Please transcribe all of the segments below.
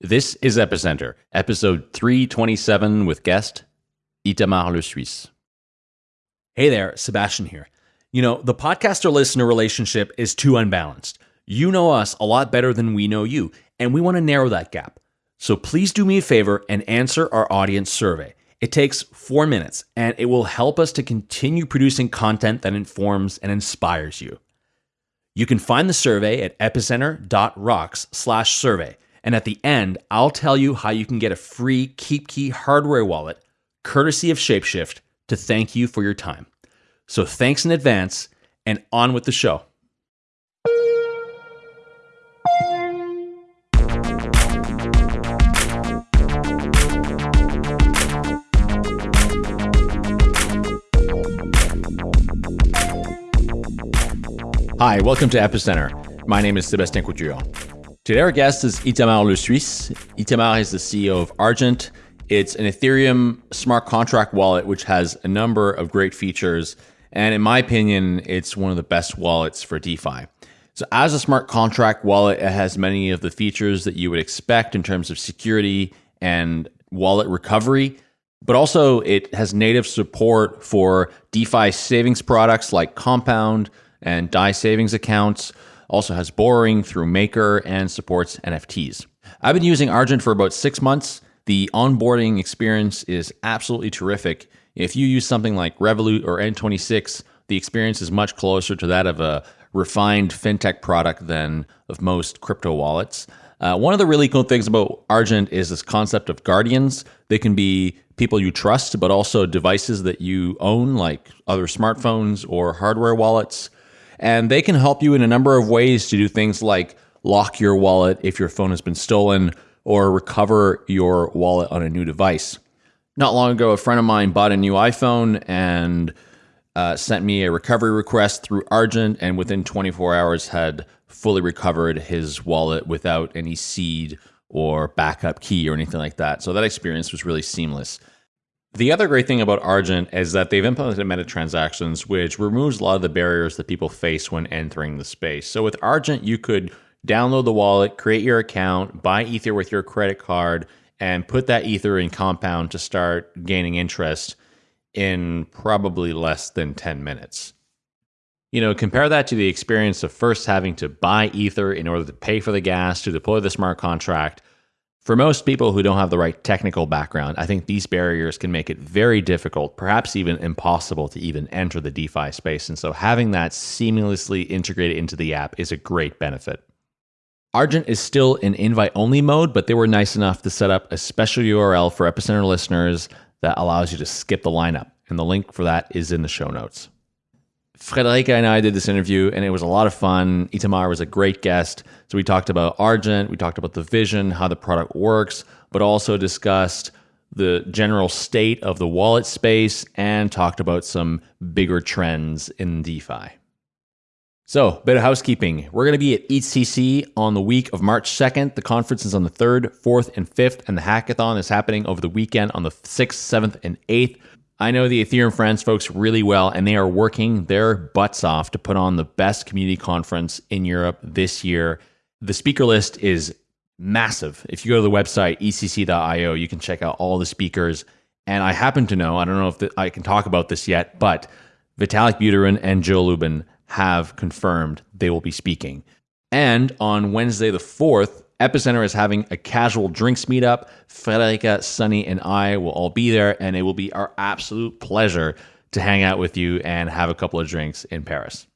This is Epicenter, episode 327 with guest Itamar Lesuisse. Hey there, Sebastien here. You know, the podcaster listener relationship is too unbalanced. You know us a lot better than we know you, and we want to narrow that gap. So please do me a favor and answer our audience survey. It takes four minutes, and it will help us to continue producing content that informs and inspires you. You can find the survey at epicenter.rocks slash survey. And at the end, I'll tell you how you can get a free KeepKey hardware wallet, courtesy of Shapeshift, to thank you for your time. So thanks in advance, and on with the show. Hi, welcome to Epicenter. My name is Sebastien Couture. Today, our guest is Itamar Lesuisse. Itamar is the CEO of Argent. It's an Ethereum smart contract wallet which has a number of great features. And in my opinion, it's one of the best wallets for DeFi. So, as a smart contract wallet, it has many of the features that you would expect in terms of security and wallet recovery. But also, it has native support for DeFi savings products like Compound and DAI savings accounts. Also has borrowing through Maker and supports NFTs. I've been using Argent for about six months. The onboarding experience is absolutely terrific. If you use something like Revolut or N26, the experience is much closer to that of a refined fintech product than of most crypto wallets. Uh, one of the really cool things about Argent is this concept of guardians. They can be people you trust, but also devices that you own, like other smartphones or hardware wallets. And they can help you in a number of ways to do things like lock your wallet if your phone has been stolen or recover your wallet on a new device. Not long ago, a friend of mine bought a new iPhone and uh, sent me a recovery request through Argent, and within 24 hours had fully recovered his wallet without any seed or backup key or anything like that. So that experience was really seamless. The other great thing about Argent is that they've implemented meta transactions, which removes a lot of the barriers that people face when entering the space. So with Argent, you could download the wallet, create your account, buy Ether with your credit card, and put that Ether in Compound to start gaining interest in probably less than 10 minutes. You know, compare that to the experience of first having to buy Ether in order to pay for the gas to deploy the smart contract for most people who don't have the right technical background, I think these barriers can make it very difficult, perhaps even impossible to even enter the DeFi space. And so having that seamlessly integrated into the app is a great benefit. Argent is still in invite only mode, but they were nice enough to set up a special URL for Epicenter listeners that allows you to skip the lineup. And the link for that is in the show notes. Friederike and I did this interview, and it was a lot of fun. Itamar was a great guest. So we talked about Argent, we talked about the vision, how the product works, but also discussed the general state of the wallet space and talked about some bigger trends in DeFi. So, bit of housekeeping. We're going to be at EthCC on the week of March 2nd. The conference is on the 3rd, 4th, and 5th, and the hackathon is happening over the weekend on the 6th, 7th, and 8th. I know the Ethereum France folks really well, and they are working their butts off to put on the best community conference in Europe this year. The speaker list is massive. If you go to the website, ecc.io, you can check out all the speakers. And I happen to know, I don't know if the, I can talk about this yet, but Vitalik Buterin and Joe Lubin have confirmed they will be speaking. And on Wednesday, the 4th, Epicenter is having a casual drinks meetup. Friederike, Sunny, and I will all be there, and it will be our absolute pleasure to hang out with you and have a couple of drinks in Paris.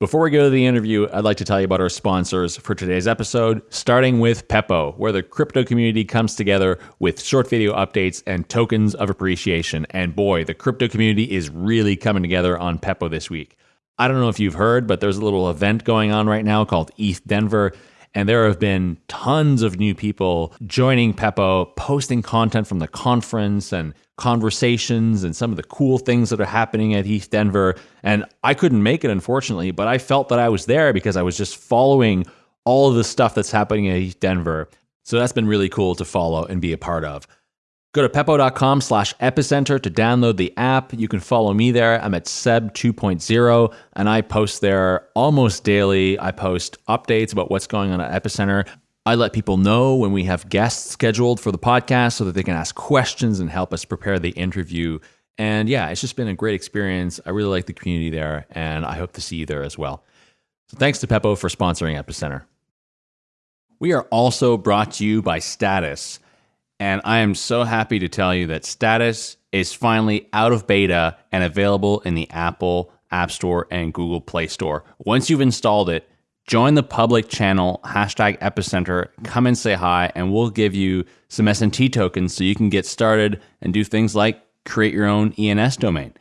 Before we go to the interview, I'd like to tell you about our sponsors for today's episode, starting with Pepo, where the crypto community comes together with short video updates and tokens of appreciation. And boy, the crypto community is really coming together on Pepo this week. I don't know if you've heard, but there's a little event going on right now called ETH Denver. And there have been tons of new people joining Pepo, posting content from the conference and conversations and some of the cool things that are happening at ETH Denver. And I couldn't make it, unfortunately, but I felt that I was there because I was just following all of the stuff that's happening at ETH Denver. So that's been really cool to follow and be a part of. Go to pepo.com slash epicenter to download the app. You can follow me there. I'm at Seb 2.0 and I post there almost daily. I post updates about what's going on at Epicenter. I let people know when we have guests scheduled for the podcast so that they can ask questions and help us prepare the interview. And yeah, it's just been a great experience. I really like the community there, and I hope to see you there as well. So thanks to Pepo for sponsoring Epicenter. We are also brought to you by Status. And I am so happy to tell you that Status is finally out of beta and available in the Apple App Store and Google Play Store. Once you've installed it, join the public channel hashtag epicenter come and say hi and we'll give you some snt tokens so you can get started and do things like create your own ens domain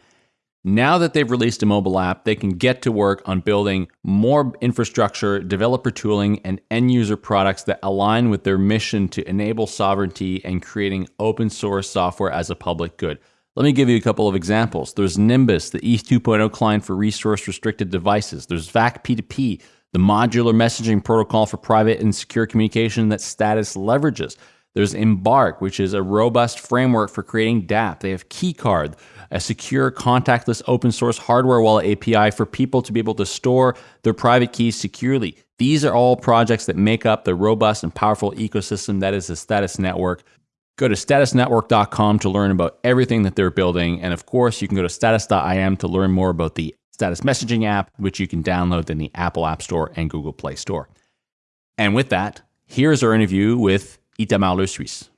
now that they've released a mobile app they can get to work on building more infrastructure developer tooling and end user products that align with their mission to enable sovereignty and creating open source software as a public good let me give you a couple of examples. There's Nimbus, the ETH 2.0 client for resource restricted devices. There's VAC P2P, the modular messaging protocol for private and secure communication that Status leverages. There's Embark, which is a robust framework for creating dApp. They have KeyCard, a secure contactless open source hardware wallet API for people to be able to store their private keys securely. These are all projects that make up the robust and powerful ecosystem that is the Status Network. Go to statusnetwork.com to learn about everything that they're building. And of course, you can go to status.im to learn more about the status messaging app, which you can download in the Apple App Store and Google Play Store. And with that, here's our interview with Itamar Lesuisse.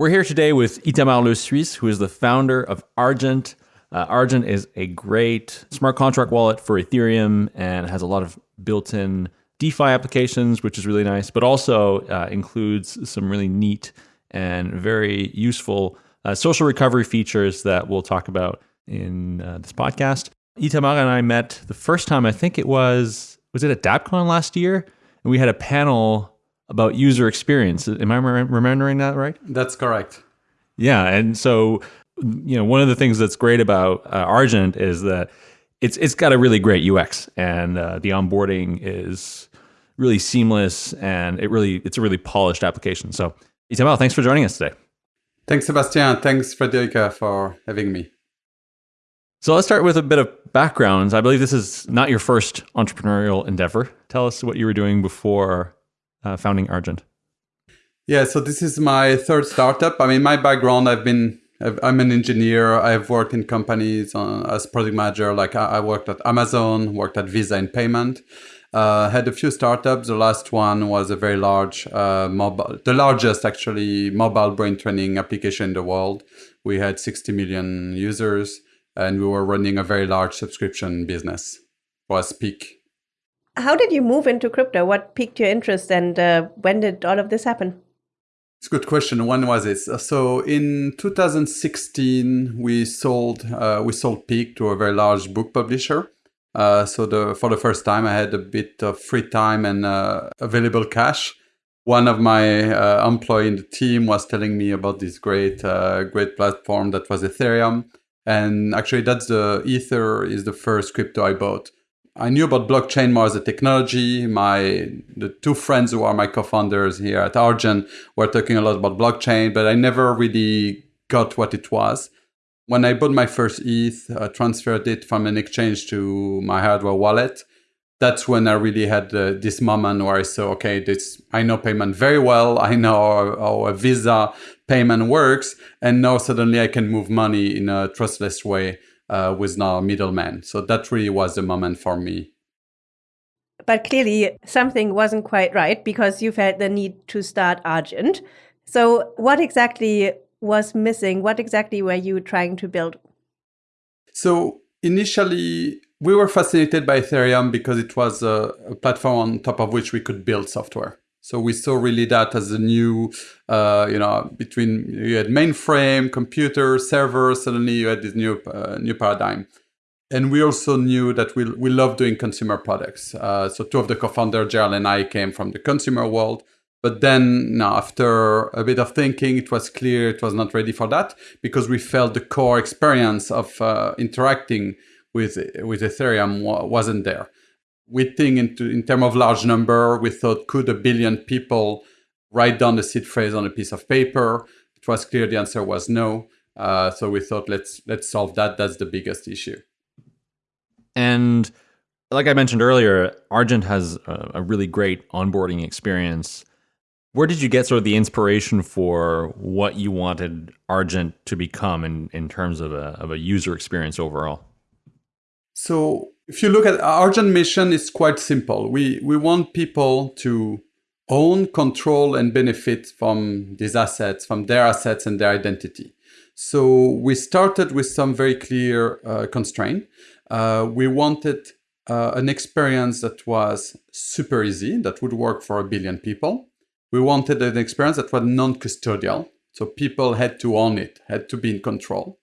We're here today with Itamar Lesuisse, who is the founder of Argent. Uh, Argent is a great smart contract wallet for Ethereum and has a lot of built in DeFi applications, which is really nice, but also uh, includes some really neat and very useful uh, social recovery features that we'll talk about in uh, this podcast. Itamar and I met the first time, I think it was, was it at DappCon last year? And we had a panel about user experience. Am I remembering that right? That's correct. Yeah. And so, you know, one of the things that's great about uh, Argent is that it's it's got a really great UX and uh, the onboarding is really seamless and it really it's a really polished application. So, Itamar, thanks for joining us today. Thanks, Sebastien. Thanks, Friederike, for having me. So let's start with a bit of background. I believe this is not your first entrepreneurial endeavor. Tell us what you were doing before uh, founding Argent. Yeah, so this is my third startup. I mean, my background, I've been, I'm an engineer. I've worked in companies on, as product manager. Like I, worked at Amazon, worked at Visa in payment. Uh, had a few startups. The last one was a very large uh, mobile, the largest actually mobile brain training application in the world. We had 60 million users and we were running a very large subscription business. Was peak. How did you move into crypto? What piqued your interest, and uh, when did all of this happen? It's a good question. When was it? So in 2016, we sold uh, we sold Peak to a very large book publisher. Uh, so the for the first time, I had a bit of free time and uh, available cash. One of my uh, employee in the team was telling me about this great uh, great platform that was Ethereum, and actually, that's the Ether is the first crypto I bought. I knew about blockchain more as a technology. My the two friends who are my co-founders here at Argent were talking a lot about blockchain, but I never really got what it was. When I bought my first ETH, I transferred it from an exchange to my hardware wallet that's when I really had uh, this moment where I saw, okay, this I know payment very well. I know how, how, a Visa payment works, and now suddenly I can move money in a trustless way uh, with no middleman. So that really was the moment for me. But clearly, something wasn't quite right because you felt the need to start Argent. So, what exactly was missing? What exactly were you trying to build? So initially we were fascinated by Ethereum because it was a, a, platform on top of which we could build software. So we saw really that as a new, uh, you know, between you had mainframe, computer, server. Suddenly you had this new uh, new paradigm, and we also knew that we we love doing consumer products. Uh, so two of the co-founders, Gerald and I, came from the consumer world. But then, now, after a bit of thinking, it was clear it was not ready for that because we felt the core experience of uh, interacting with with Ethereum wasn't there. We think into in terms of large number, we thought could a billion people write down the seed phrase on a piece of paper? It was clear the answer was no. Uh, so we thought let's let's solve that. That's the biggest issue. And like I mentioned earlier, Argent has a, a really great onboarding experience. Where did you get sort of the inspiration for what you wanted Argent to become in, in terms of a, of a user experience overall? So if you look at Argent mission, it's quite simple. We, we want people to own, control, and benefit from these assets, from their assets and their identity. So we started with some very clear uh, constraint. Uh, we wanted uh, an experience that was super easy, that would work for a billion people. We wanted an experience that was non-custodial, so people had to own it, had to be in control.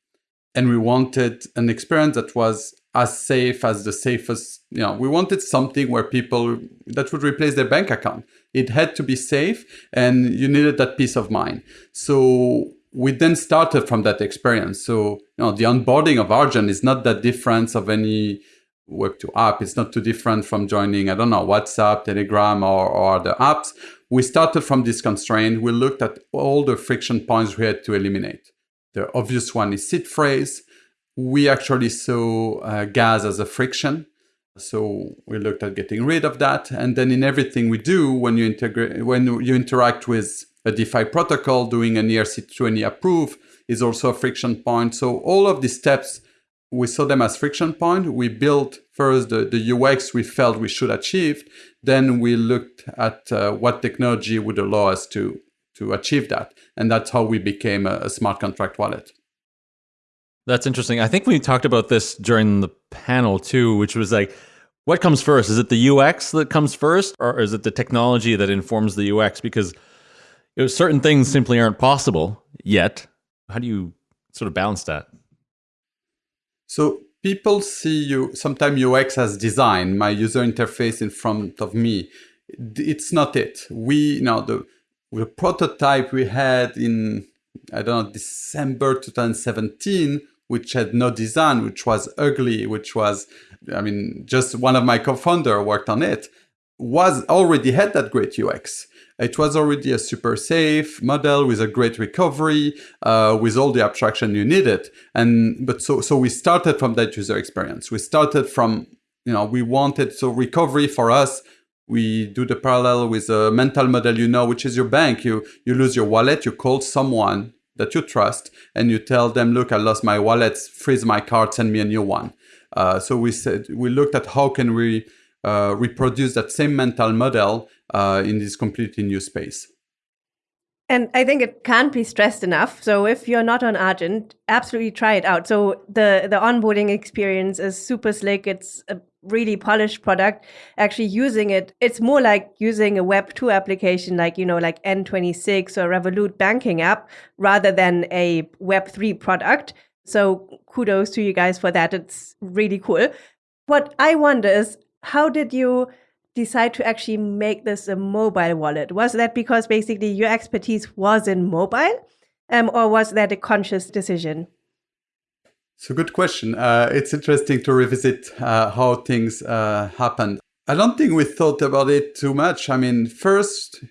And we wanted an experience that was as safe as the safest, you know, we wanted something where people, that would replace their bank account. It had to be safe and you needed that peace of mind. So we then started from that experience. So, you know, the onboarding of Argent is not that different of any Web2 app. It's not too different from joining, I don't know, WhatsApp, Telegram, or, or other apps. We started from this constraint. We looked at all the friction points we had to eliminate. The obvious one is seed phrase. We actually saw uh, gas as a friction. So we looked at getting rid of that. And then in everything we do, when you integrate, when you interact with a DeFi protocol, doing an ERC20 approve is also a friction point. So all of these steps, we saw them as friction point. We built first the, the UX we felt we should achieve. Then we looked at uh, what technology would allow us to, to achieve that. And that's how we became a, a smart contract wallet. That's interesting. I think we talked about this during the panel too, which was like, what comes first? Is it the UX that comes first, or is it the technology that informs the UX? Because certain things simply aren't possible yet. How do you sort of balance that? So people see you sometimes UX as design, my user interface in front of me. It's not it. We you know the the prototype we had in I don't know December 2017 which had no design, which was ugly, which was, I mean, just one of my co-founder worked on it, was already had that great UX. It was already a super safe model with a great recovery, uh, with all the abstraction you needed. And but so so we started from that user experience. We started from you know we wanted so recovery for us. We do the parallel with a mental model, you know, which is your bank. You you lose your wallet, you call someone that you trust and you tell them, look, I lost my wallet, freeze my card, send me a new one. Uh, so we said, we looked at how can we uh, reproduce that same mental model uh, in this completely new space. And I think it can't be stressed enough. So if you're not on Argent, absolutely try it out. So the the onboarding experience is super slick. It's really polished product. Actually using it, it's more like using a Web 2 application like, you know, like N26 or Revolut banking app rather than a Web 3 product. So kudos to you guys for that. It's really cool. What I wonder is how did you decide to actually make this a mobile wallet? Was that because basically your expertise was in mobile? Um, or was that a conscious decision? It's a good question. Uh, it's interesting to revisit uh, how things uh, happened. I don't think we thought about it too much. I mean, first,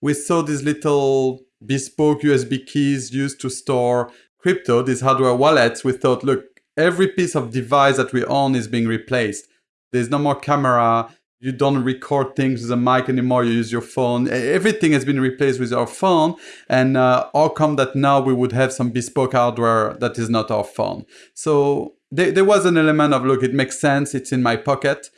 we saw these little bespoke USB keys used to store crypto, these hardware wallets. We thought, look, every piece of device that we own is being replaced. There's no more camera you don't record things with a mic anymore you use your phone. Everything has been replaced with our phone and uh, how come that now we would have some bespoke hardware that is not our phone? So there, there was an element of look it makes sense it's in my pocket.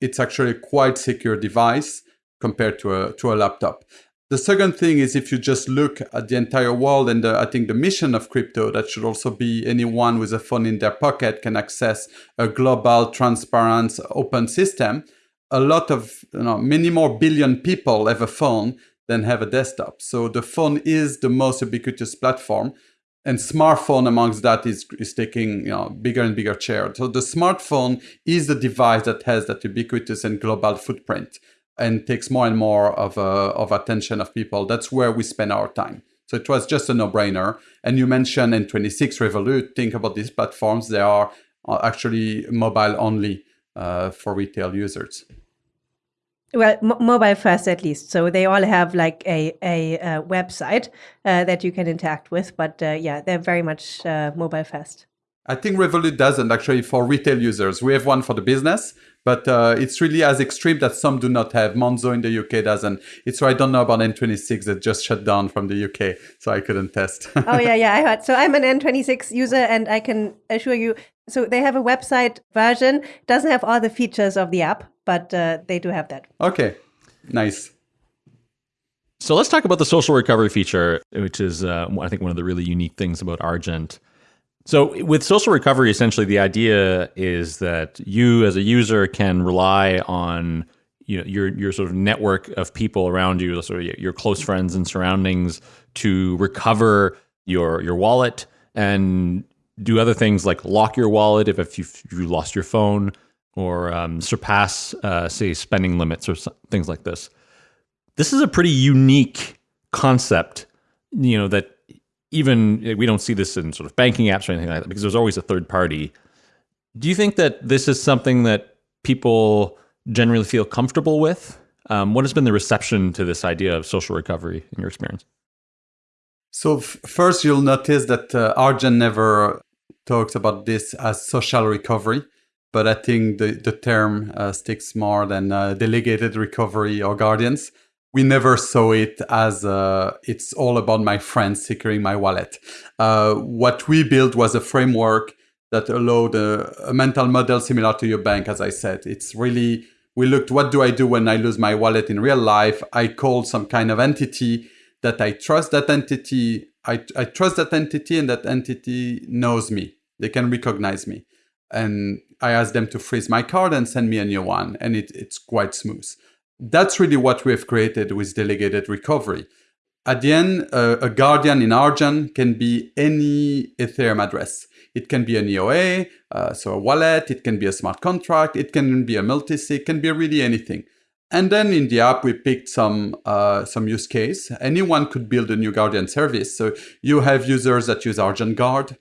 It's actually a quite secure device compared to a to a laptop. The second thing is if you just look at the entire world and the, I think the mission of crypto, that should also be anyone with a phone in their pocket can access a global, transparent, open system a lot of, you know, many more billion people have a phone than have a desktop. So the phone is the most ubiquitous platform. And smartphone amongst that is, is taking you know, bigger and bigger share. So the smartphone is the device that has that ubiquitous and global footprint and takes more and more of, uh, of attention of people. That's where we spend our time. So it was just a no-brainer. And you mentioned N26 Revolut. Think about these platforms. They are uh, actually mobile only uh, for retail users. Well, mobile first at least. So they all have like a a, a website uh, that you can interact with, but uh, yeah, they're very much uh, mobile first. I think Revolut doesn't actually for retail users. We have one for the business, but uh, it's really as extreme that some do not have. Monzo in the UK doesn't. It's why I don't know about N26 that just shut down from the UK, so I couldn't test. oh yeah, yeah, I heard. So I'm an N26 user, and I can assure you. So they have a website version. Doesn't have all the features of the app, but uh, they do have that. Okay, nice. So let's talk about the social recovery feature, which is, uh, I think, one of the really unique things about Argent. So with social recovery, essentially, the idea is that you, as a user, can rely on you know your your sort of network of people around you, sort of your close friends and surroundings, to recover your your wallet and do other things like lock your wallet if, if you you lost your phone or um, surpass, uh, say, spending limits or things like this. This is a pretty unique concept, you know, that even we don't see this in sort of banking apps or anything like that because there's always a third party. Do you think that this is something that people generally feel comfortable with? Um, what has been the reception to this idea of social recovery in your experience? So first, you'll notice that uh, Argent never talks about this as social recovery, but I think the, the term uh, sticks more than uh, delegated recovery or guardians we never saw it as uh, it's all about my friends securing my wallet. Uh, what we built was a framework that allowed a, a, mental model similar to your bank, as I said. It's really, we looked, what do I do when I lose my wallet in real life? I call some kind of entity that I trust that entity. I, I trust that entity and that entity knows me. They can recognize me. And I ask them to freeze my card and send me a new one. And it, it's quite smooth that's really what we have created with delegated recovery. At the end, uh, a guardian in Argent can be any Ethereum address. It can be an EOA, uh, so a wallet, it can be a smart contract, it can be a multisig, it can be really anything. And then in the app, we picked some uh, some use case. Anyone could build a new Guardian service. So you have users that use Argent Guard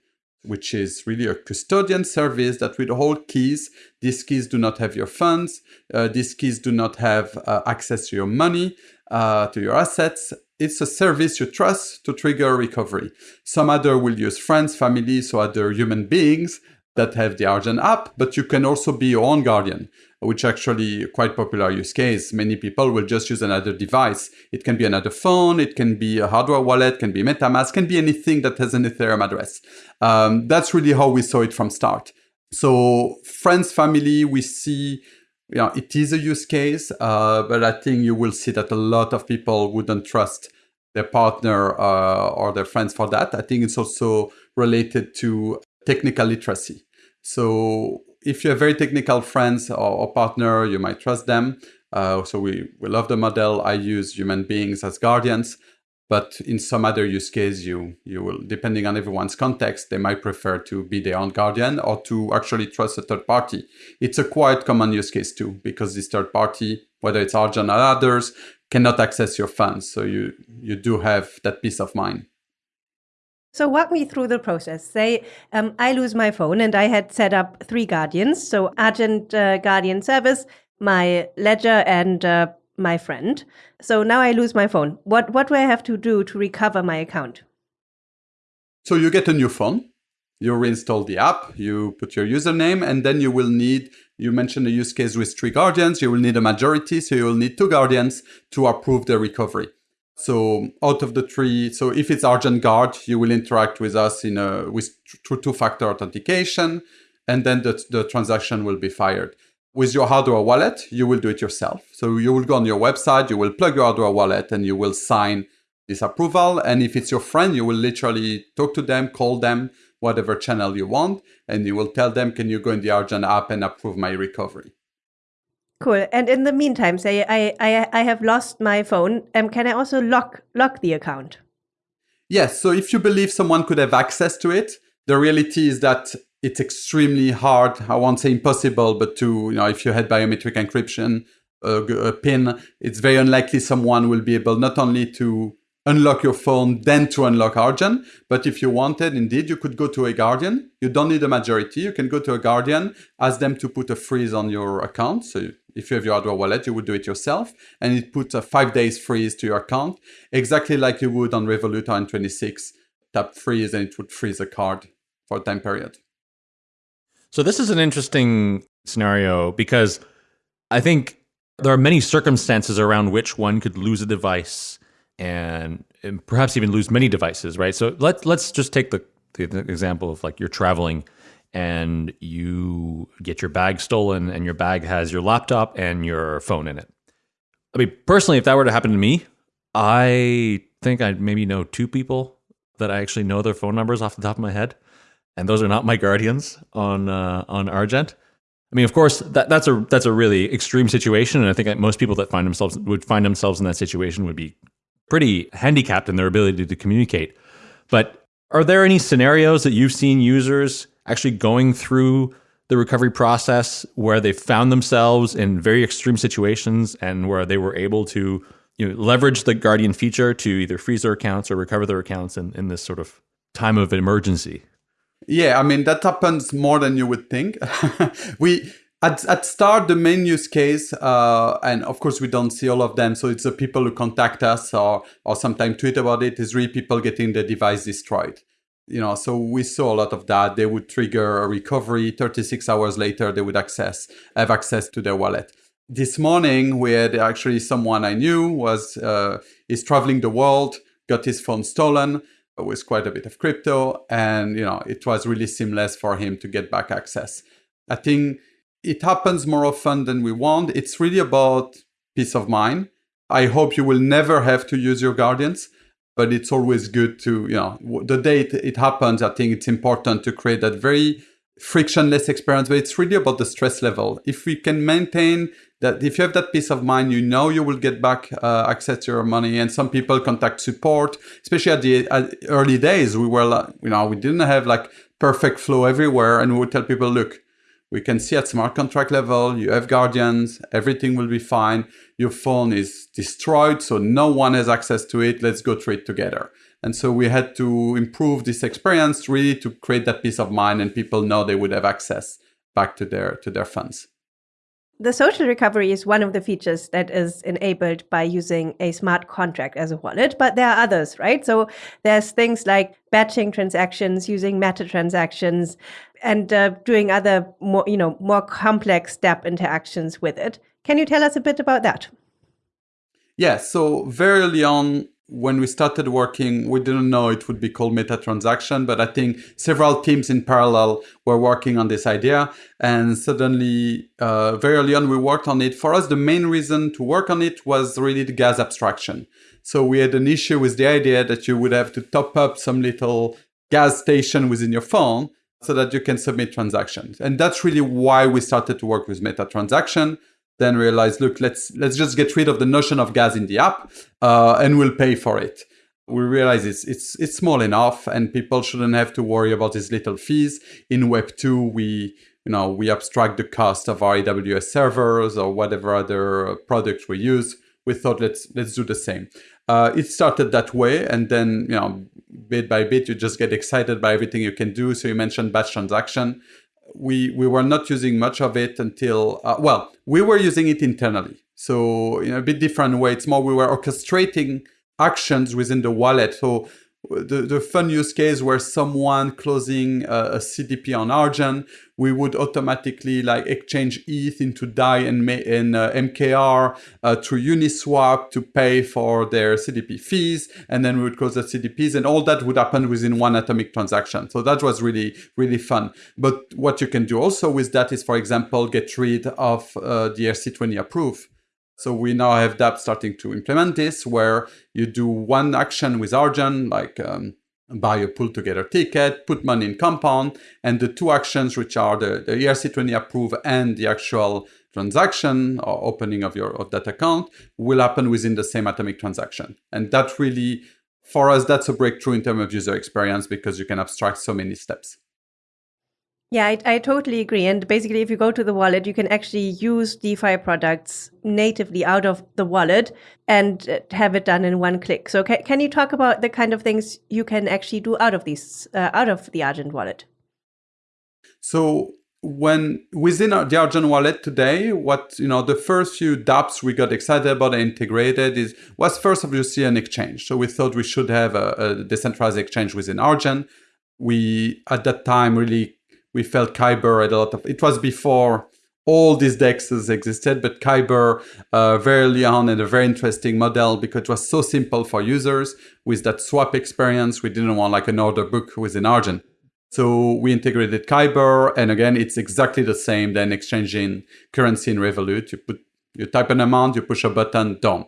which is really a custodian service that will hold keys. These keys do not have your funds. Uh, these keys do not have uh, access to your money, uh, to your assets. It's a service you trust to trigger recovery. Some other will use friends, family, so other human beings that have the Argent app, but you can also be your own guardian which actually quite popular use case. Many people will just use another device. It can be another phone, it can be a hardware wallet, can be MetaMask, can be anything that has an Ethereum address. Um, that's really how we saw it from start. So friends, family, we see you know, it is a use case, uh, but I think you will see that a lot of people wouldn't trust their partner uh, or their friends for that. I think it's also related to technical literacy. So if you have very technical friends or, or partner, you might trust them. Uh, so we, we love the model. I use human beings as guardians, but in some other use case, you, you will, depending on everyone's context, they might prefer to be their own guardian or to actually trust a third party. It's a quite common use case too, because this third party, whether it's Argent or others, cannot access your funds. So you, you do have that peace of mind. So walk me through the process. Say um, I lose my phone and I had set up three guardians. So Argent uh, Guardian Service, my ledger and uh, my friend. So now I lose my phone. What, what do I have to do to recover my account? So you get a new phone. You reinstall the app, you put your username, and then you will need, you mentioned a use case with three guardians, you will need a majority, so you will need two guardians to approve the recovery. So out of the three, so if it's Argent Guard, you will interact with us in a with through two-factor authentication, and then the, the transaction will be fired. With your hardware wallet, you will do it yourself. So you will go on your website, you will plug your hardware wallet, and you will sign this approval. And if it's your friend, you will literally talk to them, call them, whatever channel you want, and you will tell them, can you go in the Argent app and approve my recovery? Cool. And in the meantime, say I I, I have lost my phone. Um, can I also lock lock the account? Yes. So if you believe someone could have access to it, the reality is that it's extremely hard. I won't say impossible, but to you know, if you had biometric encryption, a PIN, it's very unlikely someone will be able not only to unlock your phone, then to unlock Argent. But if you wanted, indeed, you could go to a Guardian. You don't need a majority. You can go to a Guardian, ask them to put a freeze on your account. So if you have your hardware wallet, you would do it yourself. And it puts a five days freeze to your account, exactly like you would on Revolut or N26. Tap freeze and it would freeze a card for a time period. So this is an interesting scenario because I think there are many circumstances around which one could lose a device and, and perhaps even lose many devices, right? So let's let's just take the, the example of like you're traveling and you get your bag stolen and your bag has your laptop and your phone in it. I mean, personally, if that were to happen to me, I think I'd maybe know two people that I actually know their phone numbers off the top of my head, and those are not my guardians on uh, on Argent. I mean, of course, that, that's a that's a really extreme situation, and I think most people that find themselves would find themselves in that situation would be pretty handicapped in their ability to communicate. But are there any scenarios that you've seen users actually going through the recovery process where they found themselves in very extreme situations and where they were able to you know, leverage the Guardian feature to either freeze their accounts or recover their accounts in, in this sort of time of emergency? Yeah, I mean that happens more than you would think. we at, at start the main use case, uh, and of course we don't see all of them, so it's the people who contact us or or sometimes tweet about it. Is really people getting the device destroyed. You know, so we saw a lot of that. They would trigger a recovery. 36 hours later, they would access have access to their wallet. This morning, we had actually someone I knew was uh, is traveling the world, got his phone stolen with quite a bit of crypto, and you know it was really seamless for him to get back access. I think it happens more often than we want. It's really about peace of mind. I hope you will never have to use your guardians, but it's always good to, you know, the day it, it happens, I think it's important to create that very frictionless experience, but it's really about the stress level. If we can maintain that, if you have that peace of mind, you know you will get back uh, access to your money. And some people contact support, especially at the at early days. We were, like you know, we didn't have like perfect flow everywhere, and we would tell people, look, we can see at smart contract level, you have guardians, everything will be fine. Your phone is destroyed, so no one has access to it. Let's go through it together. And so we had to improve this experience really to create that peace of mind and people know they would have access back to their to their funds. The social recovery is one of the features that is enabled by using a smart contract as a wallet, but there are others, right? So there's things like batching transactions, using meta transactions, and uh, doing other more, you know, more complex step interactions with it. Can you tell us a bit about that? Yeah, so very early on, when we started working, we didn't know it would be called meta transaction, but I think several teams in parallel were working on this idea. And suddenly, uh, very early on, we worked on it. For us, the main reason to work on it was really the gas abstraction. So we had an issue with the idea that you would have to top up some little gas station within your phone so that you can submit transactions. And that's really why we started to work with meta transaction then realized, look, let's let's just get rid of the notion of gas in the app, uh, and we'll pay for it. We realize it's it's it's small enough, and people shouldn't have to worry about these little fees. In Web two, we you know we abstract the cost of our AWS servers or whatever other products we use. We thought let's let's do the same. Uh, it started that way, and then you know bit by bit you just get excited by everything you can do. So you mentioned batch transaction we we were not using much of it until uh, well we were using it internally. So in a bit different way it's more we were orchestrating actions within the wallet. So the, the fun use case where someone closing a, a CDP on Argent, we would automatically like exchange ETH into DAI and, and uh, MKR uh, through Uniswap to pay for their CDP fees. And then we would close the CDPs and all that would happen within one atomic transaction. So that was really, really fun. But what you can do also with that is, for example, get rid of uh, the ERC20 approve. So we now have dApp starting to implement this, where you do one action with Argent, like um, buy a PoolTogether ticket, put money in compound, and the two actions, which are the, the ERC20 approve and the actual transaction or opening of your of that account, will happen within the same atomic transaction. And that really, for us, that's a breakthrough in terms of user experience because you can abstract so many steps. Yeah, I, I, totally agree. And basically, if you go to the wallet, you can actually use DeFi products natively out of the wallet and uh, have it done in one click. So, can, can you talk about the kind of things you can actually do out of these, uh, out of the Argent wallet? So, when within our, the Argent wallet today, what you know, the first few dApps we got excited about and integrated is was first obviously an exchange. So we thought we should have a, a decentralized exchange within Argent. We at that time really we felt Kyber had a lot of. It was before all these dexes existed, but Kyber uh, very early on had a very interesting model because it was so simple for users with that swap experience. We didn't want like an order book within Argent. So we integrated Kyber, and again, it's exactly the same. Then exchanging currency in Revolut, you put you type an amount, you push a button, done.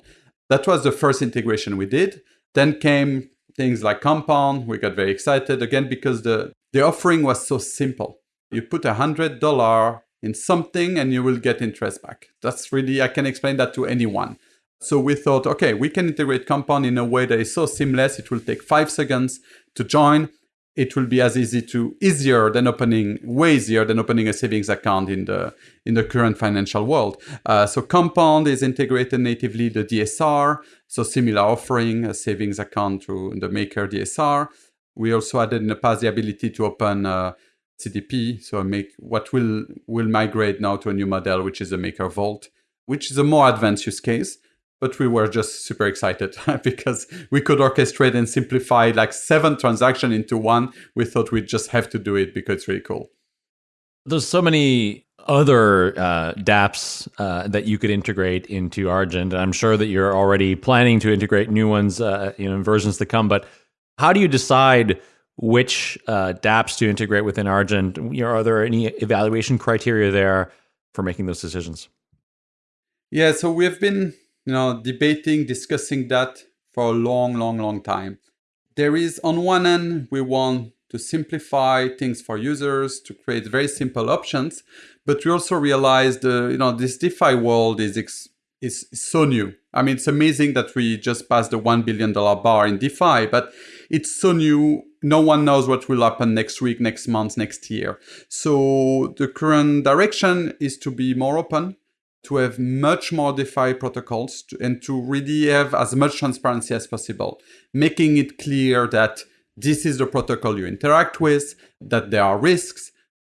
That was the first integration we did. Then came things like Compound. We got very excited again because the the offering was so simple. You put a hundred dollar in something and you will get interest back. That's really, I can explain that to anyone. So we thought, okay, we can integrate Compound in a way that is so seamless. It will take five seconds to join. It will be as easy to easier than opening, way easier than opening a savings account in the in the current financial world. Uh, so Compound is integrated natively the DSR, so similar offering a savings account through the Maker DSR. We also added in the past the ability to open uh, CDP, so make what will will migrate now to a new model, which is a Maker Vault, which is a more advanced use case. But we were just super excited because we could orchestrate and simplify like seven transactions into one. We thought we'd just have to do it because it's really cool. There's so many other uh, dApps uh, that you could integrate into Argent. I'm sure that you're already planning to integrate new ones, uh, you know, in versions to come. But how do you decide which uh, dApps to integrate within Argent? You know, are there any evaluation criteria there for making those decisions? Yeah, so we have been, you know, debating, discussing that for a long, long, long time. There is, on one end, we want to simplify things for users, to create very simple options, but we also realize the, you know, this DeFi world is is so new. I mean, it's amazing that we just passed the $1 billion bar in DeFi, but it's so new. No one knows what will happen next week, next month, next year. So the current direction is to be more open, to have much more DeFi protocols, and to really have as much transparency as possible, making it clear that this is the protocol you interact with, that there are risks,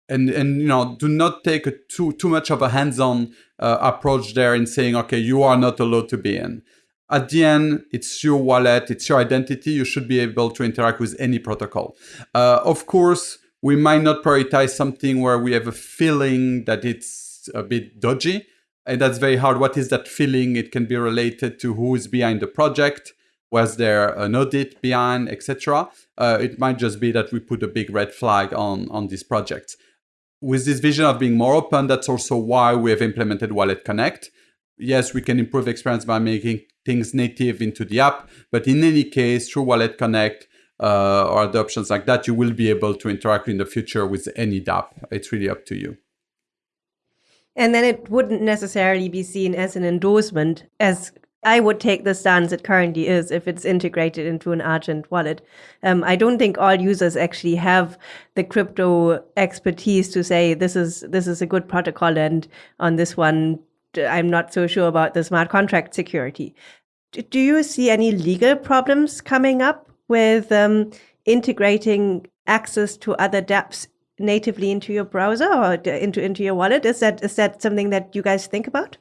and and you know do not take a too too much of a hands-on uh, approach there in saying okay you are not allowed to be in at the end it's your wallet it's your identity you should be able to interact with any protocol. Uh, of course we might not prioritize something where we have a feeling that it's a bit dodgy and that's very hard. What is that feeling? It can be related to who is behind the project was there an audit behind etc uh, it might just be that we put a big red flag on on these projects with this vision of being more open, that's also why we have implemented Wallet Connect. Yes, we can improve experience by making things native into the app, but in any case, through Wallet Connect uh, or other options like that, you will be able to interact in the future with any dApp. It's really up to you. And then it wouldn't necessarily be seen as an endorsement, as I would take the stance it currently is if it's integrated into an Argent wallet. Um, I don't think all users actually have the crypto expertise to say this is this is a good protocol, and on this one, I'm not so sure about the smart contract security. Do you see any legal problems coming up with um, integrating access to other dApps natively into your browser or into into your wallet? Is that is that something that you guys think about?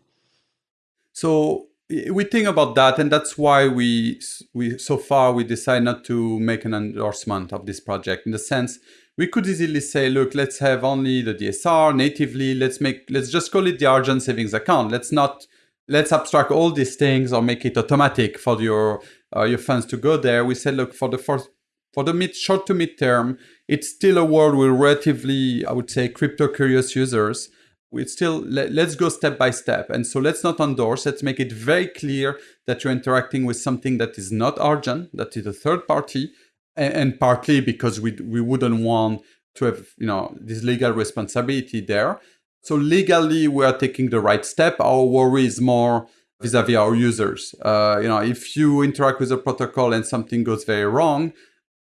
So we think about that and that's why we we so far we decide not to make an endorsement of this project in the sense we could easily say look let's have only the dsr natively. Let's make let's just call it the argent savings account. Let's not let's abstract all these things or make it automatic for your uh, your funds to go there. We said look for the first for the mid short to mid term it's still a world with relatively i would say crypto curious users. We still let, us go step by step. And so let's not endorse. Let's make it very clear that you're interacting with something that is not argent that is a third party and, and, partly because we we wouldn't want to have you know this legal responsibility there so legally we are taking the right step our worry is more vis-a-vis our users uh, you know if you interact with a protocol and something goes very wrong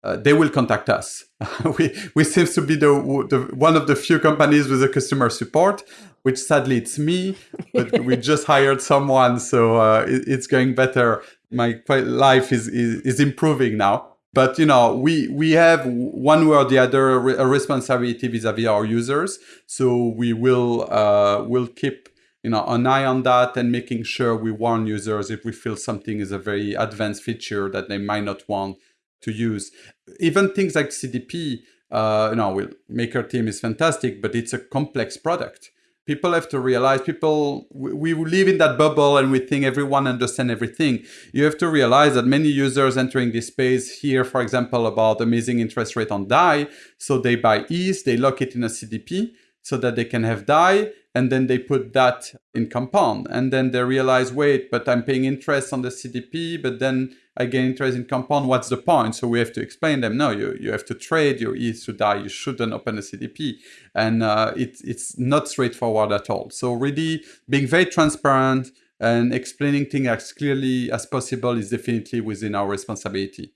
uh, they will contact us. we we seems to be the, the one of the few companies with a customer support, which sadly it's me. But we just hired someone, so uh, it, it's going better. My life is, is is improving now. But you know, we we have one way or the other a responsibility vis-a-vis our users. So we will uh, will keep you know an eye on that and making sure we warn users if we feel something is a very advanced feature that they might not want to use. Even things like CDP, uh, you know, we'll, Maker Team is fantastic, but it's a complex product. People have to realize, people, we, we live in that bubble and we think everyone understands everything. You have to realize that many users entering this space hear, for example, about amazing interest rate on DAI. So they buy ETH, they lock it in a CDP so that they can have DAI and then they put that in compound. And then they realize wait but i'm paying interest on the cdp but then i get interest in compound. What's the point? So we have to explain them. No you, you have to trade. Your eth to DAI you shouldn't open a cdp and uh, it, it's not straightforward at all. So really being very transparent and explaining things as clearly as possible is definitely within our responsibility.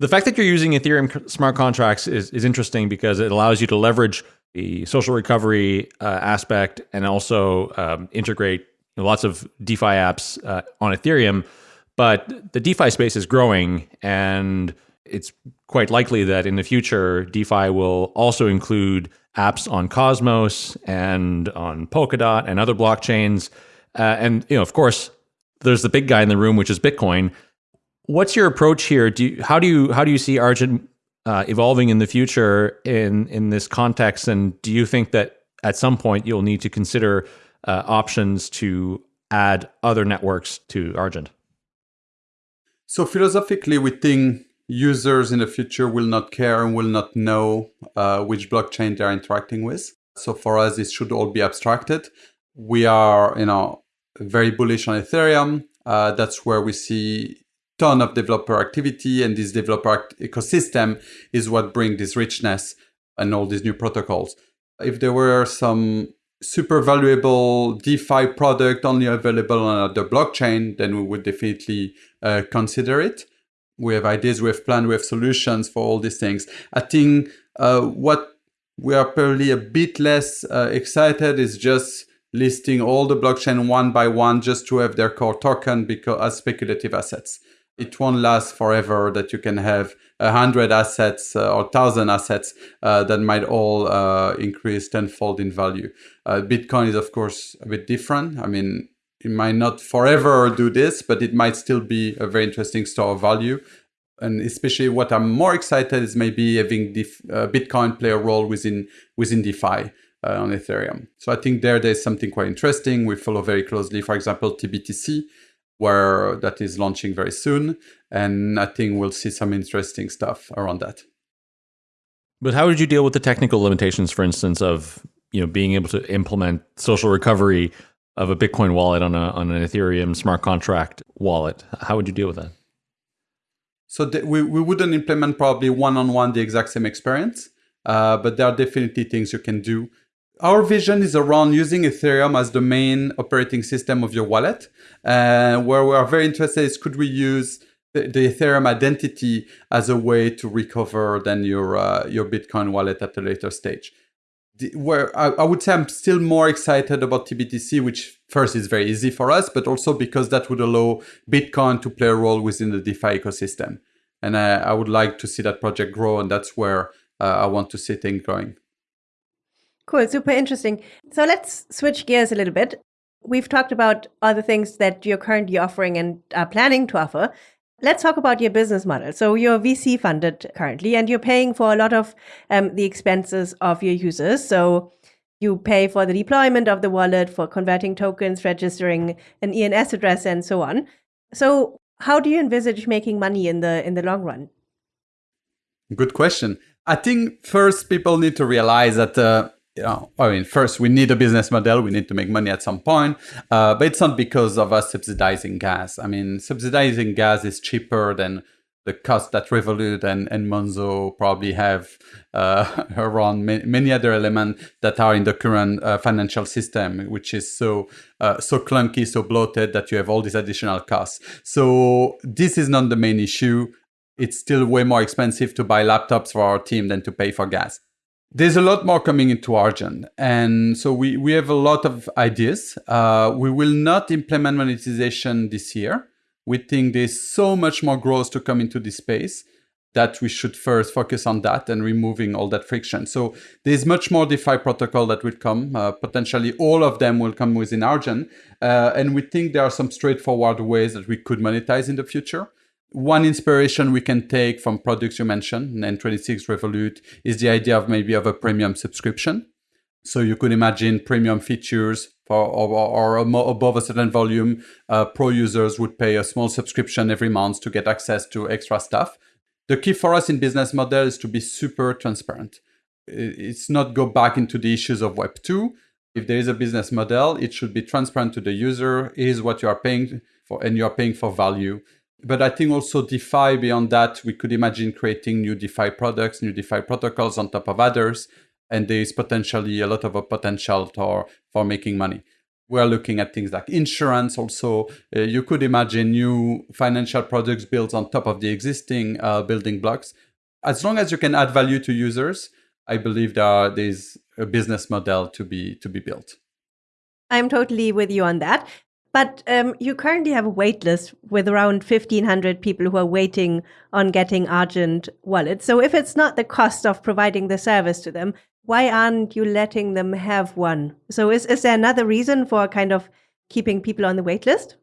The fact that you're using Ethereum smart contracts is, is interesting because it allows you to leverage the social recovery uh, aspect and also um, integrate lots of DeFi apps uh, on Ethereum. But the DeFi space is growing, and it's quite likely that in the future, DeFi will also include apps on Cosmos and on Polkadot and other blockchains. Uh, and you know, of course, there's the big guy in the room, which is Bitcoin. What's your approach here? Do you, how do you how do you see Argent uh, evolving in the future in in this context? And do you think that at some point you'll need to consider uh, options to add other networks to Argent? So philosophically, we think users in the future will not care and will not know uh, which blockchain they're interacting with. So for us, this should all be abstracted. We are, you know, very bullish on Ethereum. Uh, that's where we see ton of developer activity and this developer ecosystem is what bring this richness and all these new protocols. If there were some super valuable DeFi product only available on the blockchain, then we would definitely uh, consider it. We have ideas, we have plans, we have solutions for all these things. I think uh, what we are probably a bit less uh, excited is just listing all the blockchain one by one just to have their core token because as speculative assets it won't last forever that you can have a hundred assets uh, or thousand assets uh, that might all uh, increase tenfold in value. Uh, Bitcoin is of course a bit different. I mean, it might not forever do this, but it might still be a very interesting store of value. And especially what I'm more excited is maybe having uh, Bitcoin play a role within within DeFi uh, on Ethereum. So I think there there's something quite interesting. We follow very closely, for example, TBTC, where that is launching very soon. And I think we'll see some interesting stuff around that. But how did you deal with the technical limitations, for instance, of you know being able to implement social recovery of a Bitcoin wallet on a on an Ethereum smart contract wallet? How would you deal with that? So we, we wouldn't implement probably one-on-one -on -one the exact same experience, uh, but there are definitely things you can do our vision is around using Ethereum as the main operating system of your wallet. Uh, where we are very interested is could we use the, the Ethereum identity as a way to recover then your uh, your Bitcoin wallet at a later stage. The, where I, I, would say I'm still more excited about TBTC, which first is very easy for us, but also because that would allow Bitcoin to play a role within the DeFi ecosystem. And I, I would like to see that project grow, and that's where uh, I want to see things growing. Cool, super interesting. So let's switch gears a little bit. We've talked about other things that you're currently offering and are planning to offer. Let's talk about your business model. So you're VC funded currently, and you're paying for a lot of um, the expenses of your users. So you pay for the deployment of the wallet, for converting tokens, registering an ENS address, and so on. So how do you envisage making money in the in the long run? Good question. I think first people need to realize that uh, you know, I mean, first we need a business model. We need to make money at some point, uh, but it's not because of us subsidizing gas. I mean, subsidizing gas is cheaper than the cost that Revolut and, and Monzo probably have uh, around ma- many other elements that are in the current uh, financial system, which is so uh, so clunky, so bloated that you have all these additional costs. So this is not the main issue. It's still way more expensive to buy laptops for our team than to pay for gas there's a lot more coming into Argent. And so we, we have a lot of ideas. Uh, we will not implement monetization this year. We think there's so much more growth to come into this space that we should first focus on that and removing all that friction. So there's much more DeFi protocol that will come. Uh, potentially all of them will come within Argent. Uh, and we think there are some straightforward ways that we could monetize in the future. One inspiration we can take from products you mentioned, N26 Revolut, is the idea of maybe of a premium subscription. So you could imagine premium features for or, or above a certain volume, uh, pro users would pay a small subscription every month to get access to extra stuff. The key for us in business model is to be super transparent. It's not go back into the issues of Web 2. If there is a business model, it should be transparent to the user. Here's what you are paying for, and you are paying for value. But I think also DeFi, beyond that, we could imagine creating new DeFi products, new DeFi protocols on top of others. And there is potentially a lot of a potential for, for making money. We're looking at things like insurance also. Uh, you could imagine new financial products built on top of the existing uh, building blocks. As long as you can add value to users, I believe there are, there's a business model to be to be built. I'm totally with you on that. But um, you currently have a wait list with around 1,500 people who are waiting on getting Argent wallets. So if it's not the cost of providing the service to them, why aren't you letting them have one? So is, is there another reason for kind of keeping people on the wait list?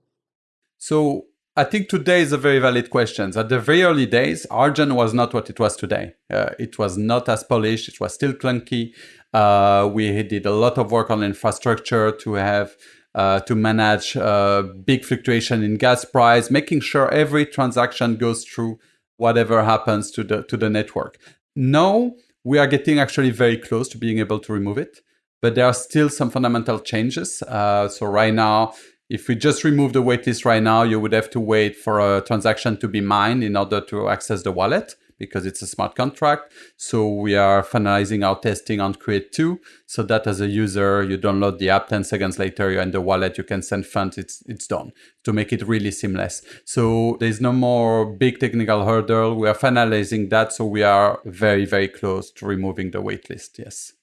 So I think today is a very valid question. At the very early days, Argent was not what it was today. Uh, it was not as polished. It was still clunky. Uh, we did a lot of work on infrastructure to have uh, to manage uh, big fluctuation in gas price, making sure every transaction goes through whatever happens to the to the network. Now we are getting actually very close to being able to remove it, but there are still some fundamental changes. Uh, so right now, if we just remove the waitlist right now, you would have to wait for a transaction to be mined in order to access the wallet because it's a smart contract. So we are finalizing our testing on Create 2 so that as a user, you download the app 10 seconds later, you're in the wallet, you can send funds, it's, it's done to make it really seamless. So there's no more big technical hurdle. We are finalizing that. So we are very, very close to removing the waitlist. Yes.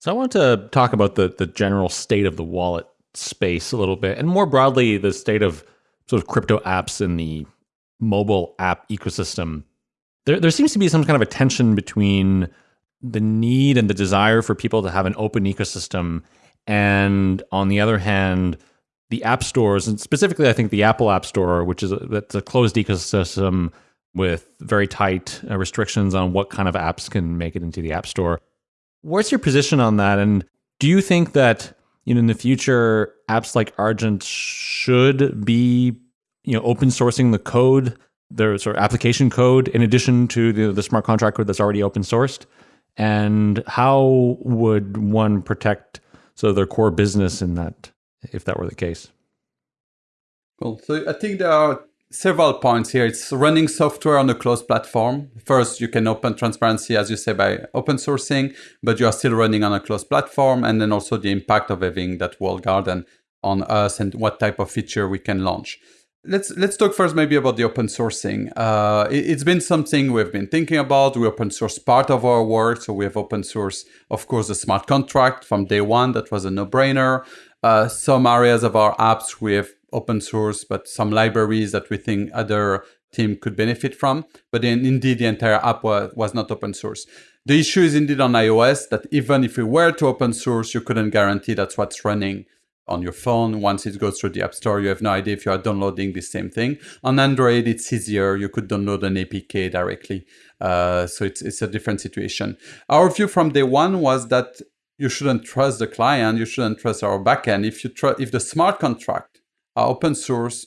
So I want to talk about the, the general state of the wallet space a little bit and more broadly, the state of sort of crypto apps in the mobile app ecosystem, there, there seems to be some kind of a tension between the need and the desire for people to have an open ecosystem. And on the other hand, the app stores, and specifically, I think the Apple App Store, which is a, that's a closed ecosystem with very tight uh, restrictions on what kind of apps can make it into the App Store. What's your position on that? And do you think that you know in the future apps like Argent should be you know open sourcing the code their sort of application code in addition to the, the smart contract code that's already open sourced? And how would one protect so their core business in that if that were the case? Well, so i think there are several points here. It's running software on a closed platform. First you can open transparency as you say by open sourcing but you are still running on a closed platform and then also the impact of having that walled garden on us and what type of feature we can launch Let's let's talk first maybe about the open sourcing. Uh, it, has been something we've been thinking about. We open source part of our work, so we have open source, of course, the smart contract from day one. That was a no-brainer. Uh, some areas of our apps we have open source, but some libraries that we think other team could benefit from. But then indeed, the entire app was, was not open source. The issue is indeed on iOS that even if we were to open source, you couldn't guarantee that's what's running on your phone. Once it goes through the App Store, you have no idea if you are downloading the same thing. On Android, it's easier. You could download an APK directly. Uh, so it's, it's a different situation. Our view from day one was that you shouldn't trust the client. You shouldn't trust our backend. If you if the smart contract are open source,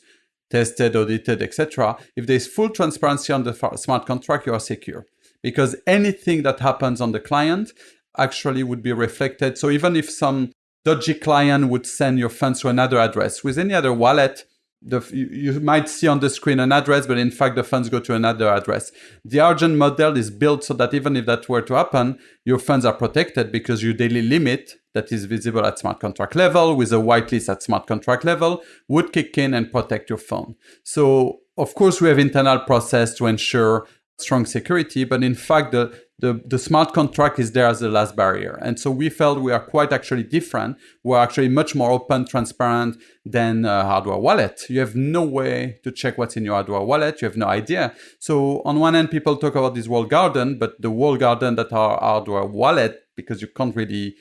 tested, audited, etc., if there's full transparency on the smart contract, you are secure because anything that happens on the client actually would be reflected. So even if some dodgy client would send your funds to another address. With any other wallet, the, you, you, might see on the screen an address, but in fact, the funds go to another address. The Argent model is built so that even if that were to happen, your funds are protected because your daily limit that is visible at smart contract level with a whitelist at smart contract level would kick in and protect your phone. So of course, we have internal process to ensure strong security, but in fact, the, the, the smart contract is there as the last barrier. And so we felt we are quite actually different. We're actually much more open, transparent than a hardware wallet. You have no way to check what's in your hardware wallet. You have no idea. So on one end, people talk about this walled garden, but the walled garden that are hardware wallet, because you can't really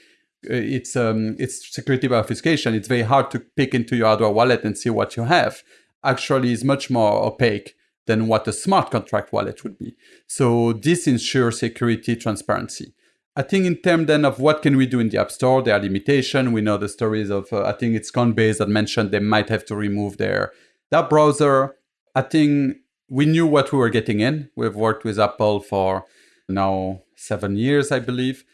uh, it's um, it's security by obfuscation. It's very hard to pick into your hardware wallet and see what you have. actually is much more opaque than what a smart contract wallet would be. So this ensures security, transparency. I think in terms then of what can we do in the App Store, there are limitations. We know the stories of, uh, I think it's Coinbase that mentioned they might have to remove their, that browser. I think we knew what we were getting in. We've worked with Apple for now seven years, I believe.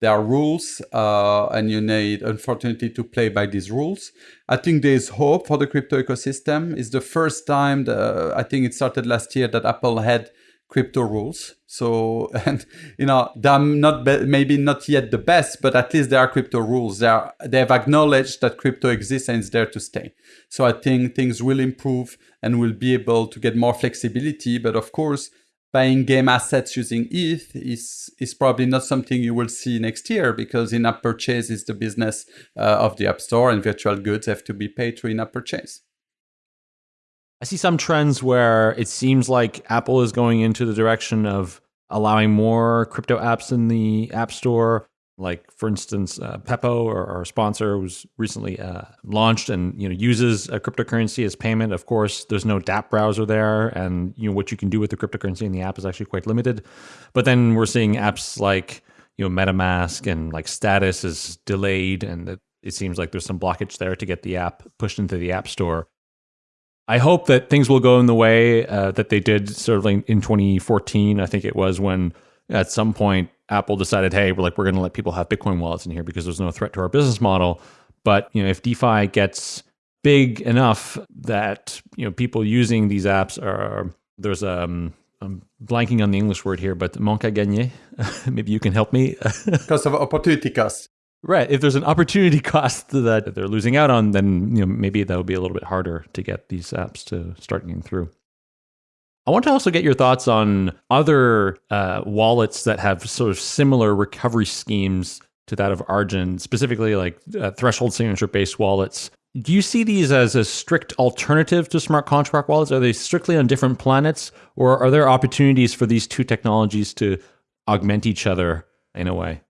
There are rules, uh, and you need, unfortunately, to play by these rules. I think there is hope for the crypto ecosystem. It's the first time, the, I think it started last year, that Apple had crypto rules. So, and you know, they're not be- maybe not yet the best, but at least there are crypto rules. They are they have acknowledged that crypto exists and is there to stay. So I think things will improve and we'll be able to get more flexibility. But of course, buying game assets using ETH is is probably not something you will see next year because in-app purchase is the business uh, of the App Store, and virtual goods have to be paid through in-app purchase. I see some trends where it seems like Apple is going into the direction of allowing more crypto apps in the App Store. Like, for instance, uh, Pepo, or our sponsor, was recently uh, launched and you know uses a cryptocurrency as payment. Of course, there's no dApp browser there, and you know what you can do with the cryptocurrency in the app is actually quite limited. But then we're seeing apps like you know MetaMask and like Status is delayed, and it, it seems like there's some blockage there to get the app pushed into the App Store. I hope that things will go in the way uh, that they did sort of like in 2014. I think it was when at some point Apple decided, hey, we're like we're going to let people have Bitcoin wallets in here because there's no threat to our business model. But you know, if DeFi gets big enough that you know people using these apps are there's um I'm blanking on the English word here, but manque à gagner. Maybe you can help me. Because of opportunity cost. Right. If there's an opportunity cost that they're losing out on, then you know maybe that would be a little bit harder to get these apps to start getting through. I want to also get your thoughts on other uh, wallets that have sort of similar recovery schemes to that of Argent, specifically like uh, threshold signature based wallets. Do you see these as a strict alternative to smart contract wallets? Are they strictly on different planets, or are there opportunities for these two technologies to augment each other in a way?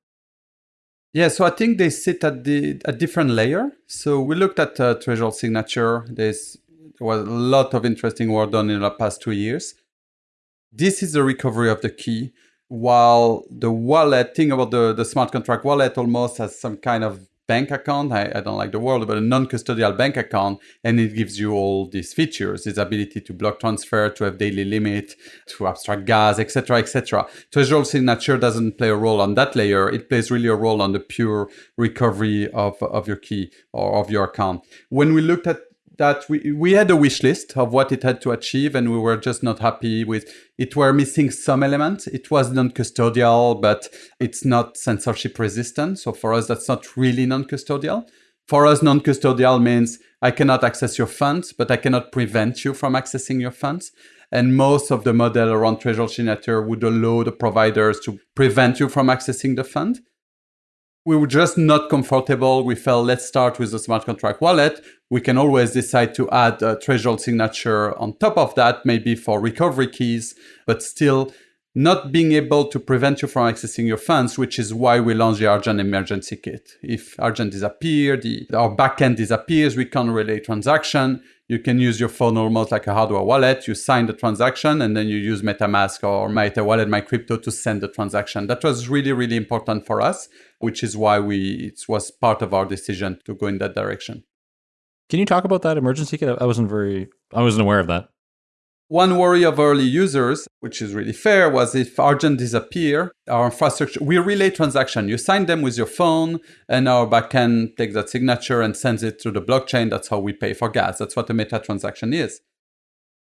Yeah, so I think they sit at the a different layer. So we looked at uh, threshold signature. There's there was a lot of interesting work done in the past two years. This is the recovery of the key, while the wallet, think about the, the smart contract wallet almost has some kind of bank account. I, I don't like the word, but a non-custodial bank account, and it gives you all these features: its ability to block transfer, to have daily limit, to abstract gas, etc., etc. Threshold signature doesn't play a role on that layer. It plays really a role on the pure recovery of, of your key or of your account. When we looked at that we, we had a wish list of what it had to achieve and we were just not happy with it were missing some elements. It was non-custodial but it's not censorship resistant. So for us that's not really non-custodial. For us non-custodial means i cannot access your funds but i cannot prevent you from accessing your funds. And most of the model around threshold signature would allow the providers to prevent you from accessing the fund we were just not comfortable. We felt let's start with the smart contract wallet. We can always decide to add a threshold signature on top of that, maybe for recovery keys, but still not being able to prevent you from accessing your funds, which is why we launched the Argent Emergency Kit. If Argent disappears, our backend disappears, we can't relay transaction. You can use your phone almost like a hardware wallet. You sign the transaction and then you use MetaMask or MyEtherWallet, MyCrypto to send the transaction. That was really, really important for us which is why we it was part of our decision to go in that direction. Can you talk about that emergency kit? I wasn't very I wasn't aware of that. One worry of early users, which is really fair, was if Argent disappear, our infrastructure, we relay transaction. You sign them with your phone, and our backend takes that signature and sends it to the blockchain. That's how we pay for gas. That's what a meta transaction is.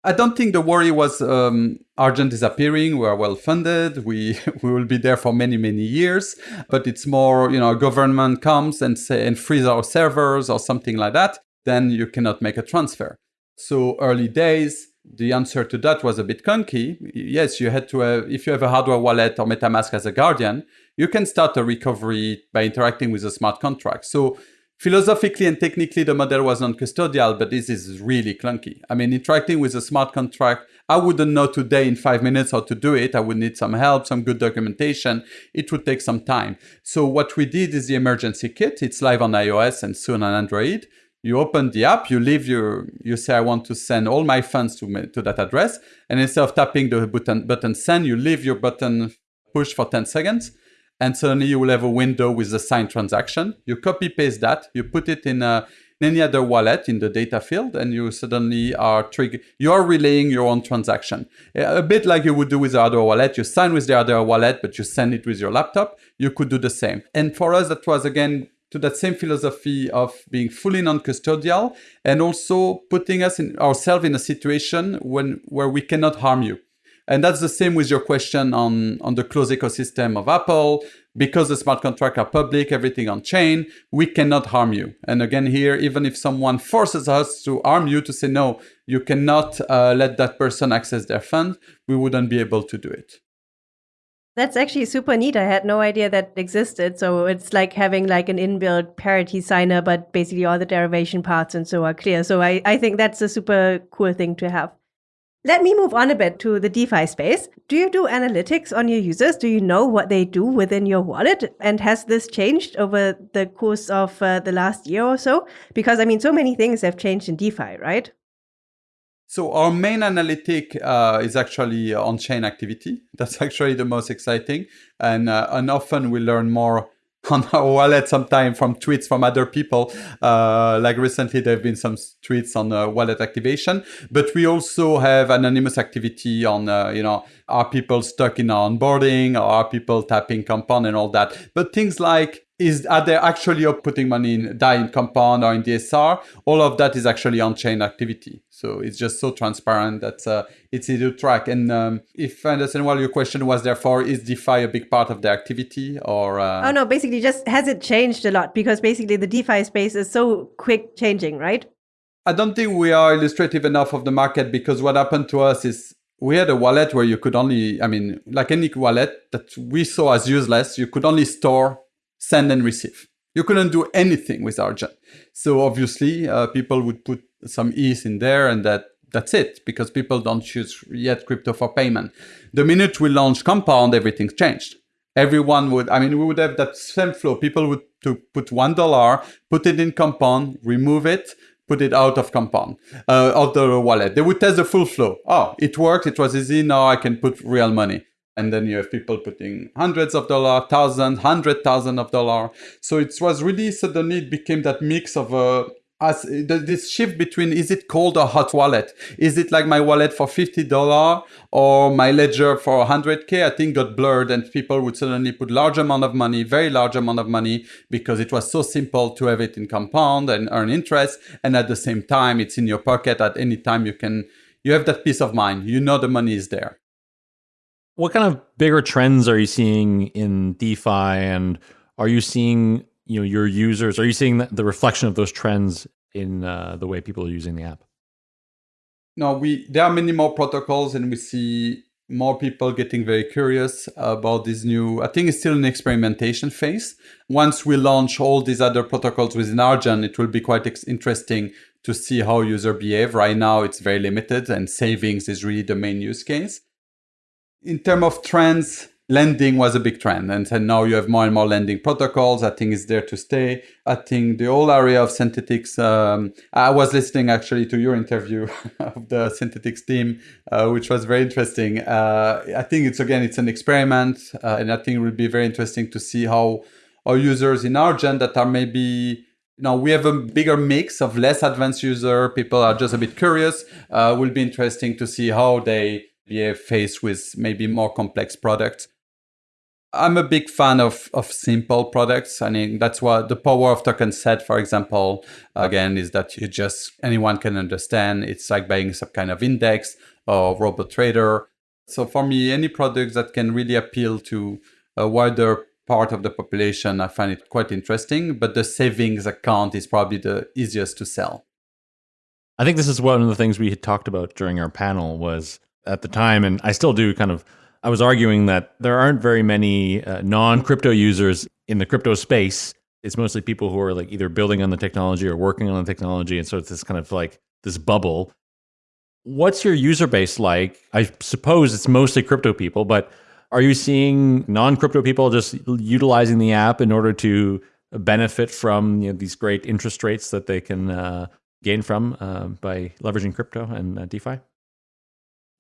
I don't think the worry was um, Argent disappearing. We are well funded. We we will be there for many many years. But it's more, you know, government comes and say and freeze our servers or something like that. Then you cannot make a transfer. So early days, the answer to that was a bit clunky. Yes, you had to have, if you have a hardware wallet or MetaMask as a guardian, you can start a recovery by interacting with a smart contract. So Philosophically and technically, the model was non-custodial, but this is really clunky. I mean, interacting with a smart contract, I wouldn't know today in five minutes how to do it. I would need some help, some good documentation. It would take some time. So what we did is the emergency kit. It's live on iOS and soon on Android. you open the app, you leave your, you say, I want to send all my funds to, to that address. And instead of tapping the button, button send, you leave your button push for 10 seconds. And suddenly you will have a window with the signed transaction. You copy paste that, you put it in, a, in any other wallet in the data field, and you suddenly are trigger. You are relaying your own transaction. A bit like you would do with the other wallet. You sign with the other wallet, but you send it with your laptop. You could do the same. And for us, that was again to that same philosophy of being fully non-custodial and also putting us in ourselves in a situation when where we cannot harm you. And that's the same with your question on, on the closed ecosystem of Apple. Because the smart contracts are public, everything on chain, we cannot harm you. And again, here, even if someone forces us to harm you to say, no, you cannot uh, let that person access their fund, we wouldn't be able to do it. That's actually super neat. I had no idea that existed. So it's like having like an inbuilt parity signer, but basically all the derivation paths and so are clear. So I, I think that's a super cool thing to have. Let me move on a bit to the DeFi space. Do you do analytics on your users? Do you know what they do within your wallet? And has this changed over the course of uh, the last year or so? Because I mean, so many things have changed in DeFi, right? So our main analytic uh, is actually on-chain activity. That's actually the most exciting. And, uh, and often we learn more on our wallet sometimes from tweets from other people. Uh, like recently, there have been some tweets on uh, wallet activation, but we also have anonymous activity on, uh, you know, are people stuck in onboarding or are people tapping compound and all that. But things like is are they actually putting money in DAI in compound or in DSR? All of that is actually on-chain activity. So it's just so transparent that uh, it's easy to track. And um, if I understand well, your question was therefore, is DeFi a big part of the activity or? Uh... Oh no, basically just has it changed a lot? Because basically the DeFi space is so quick changing, right? I don't think we are illustrative enough of the market because what happened to us is we had a wallet where you could only, I mean, like any wallet that we saw as useless, you could only store send and receive. You couldn't do anything with Argent. So obviously, uh, people would put some ETH in there and that that's it because people don't use yet crypto for payment. The minute we launched Compound, everything's changed. Everyone would, I mean, we would have that same flow. People would to put one dollar, put it in Compound, remove it, put it out of Compound, uh, the wallet. They would test the full flow. Oh, it worked. It was easy. Now I can put real money and then you have people putting hundreds of dollars, thousands, hundred thousand of dollars. So it was really suddenly it became that mix of a uh, as this shift between is it cold or hot wallet? Is it like my wallet for fifty dollar or my ledger for hundred k? I think got blurred, and people would suddenly put large amount of money, very large amount of money, because it was so simple to have it in compound and earn interest, and at the same time, it's in your pocket at any time. You can you have that peace of mind. You know the money is there. What kind of bigger trends are you seeing in DeFi, and are you seeing you know your users? Are you seeing the reflection of those trends in uh, the way people are using the app? No, we there are many more protocols, and we see more people getting very curious about this new. I think it's still an experimentation phase. Once we launch all these other protocols within Argent, it will be quite interesting to see how user behave. Right now, it's very limited, and savings is really the main use case in terms of trends, lending was a big trend. And, now you have more and more lending protocols. I think it's there to stay. I think the whole area of synthetics, um, I was listening actually to your interview of the Synthetix team, uh, which was very interesting. Uh, I think it's, again, it's an experiment. Uh, and I think it will be very interesting to see how our users in Argent that are maybe now we have a bigger mix of less advanced user. People are just a bit curious. Uh, will be interesting to see how they be faced with maybe more complex products. I'm a big fan of, of simple products. I mean, that's what the power of token set, for example, again, is that you just, anyone can understand. It's like buying some kind of index or robot trader. So for me, any product that can really appeal to a wider part of the population, I find it quite interesting. But the savings account is probably the easiest to sell. I think this is one of the things we had talked about during our panel was at the time, and I still do kind of, I was arguing that there aren't very many uh, non crypto users in the crypto space. It's mostly people who are like either building on the technology or working on the technology. And so it's this kind of like this bubble. What's your user base like? I suppose it's mostly crypto people, but are you seeing non crypto people just utilizing the app in order to benefit from you know, these great interest rates that they can uh, gain from uh, by leveraging crypto and uh, DeFi?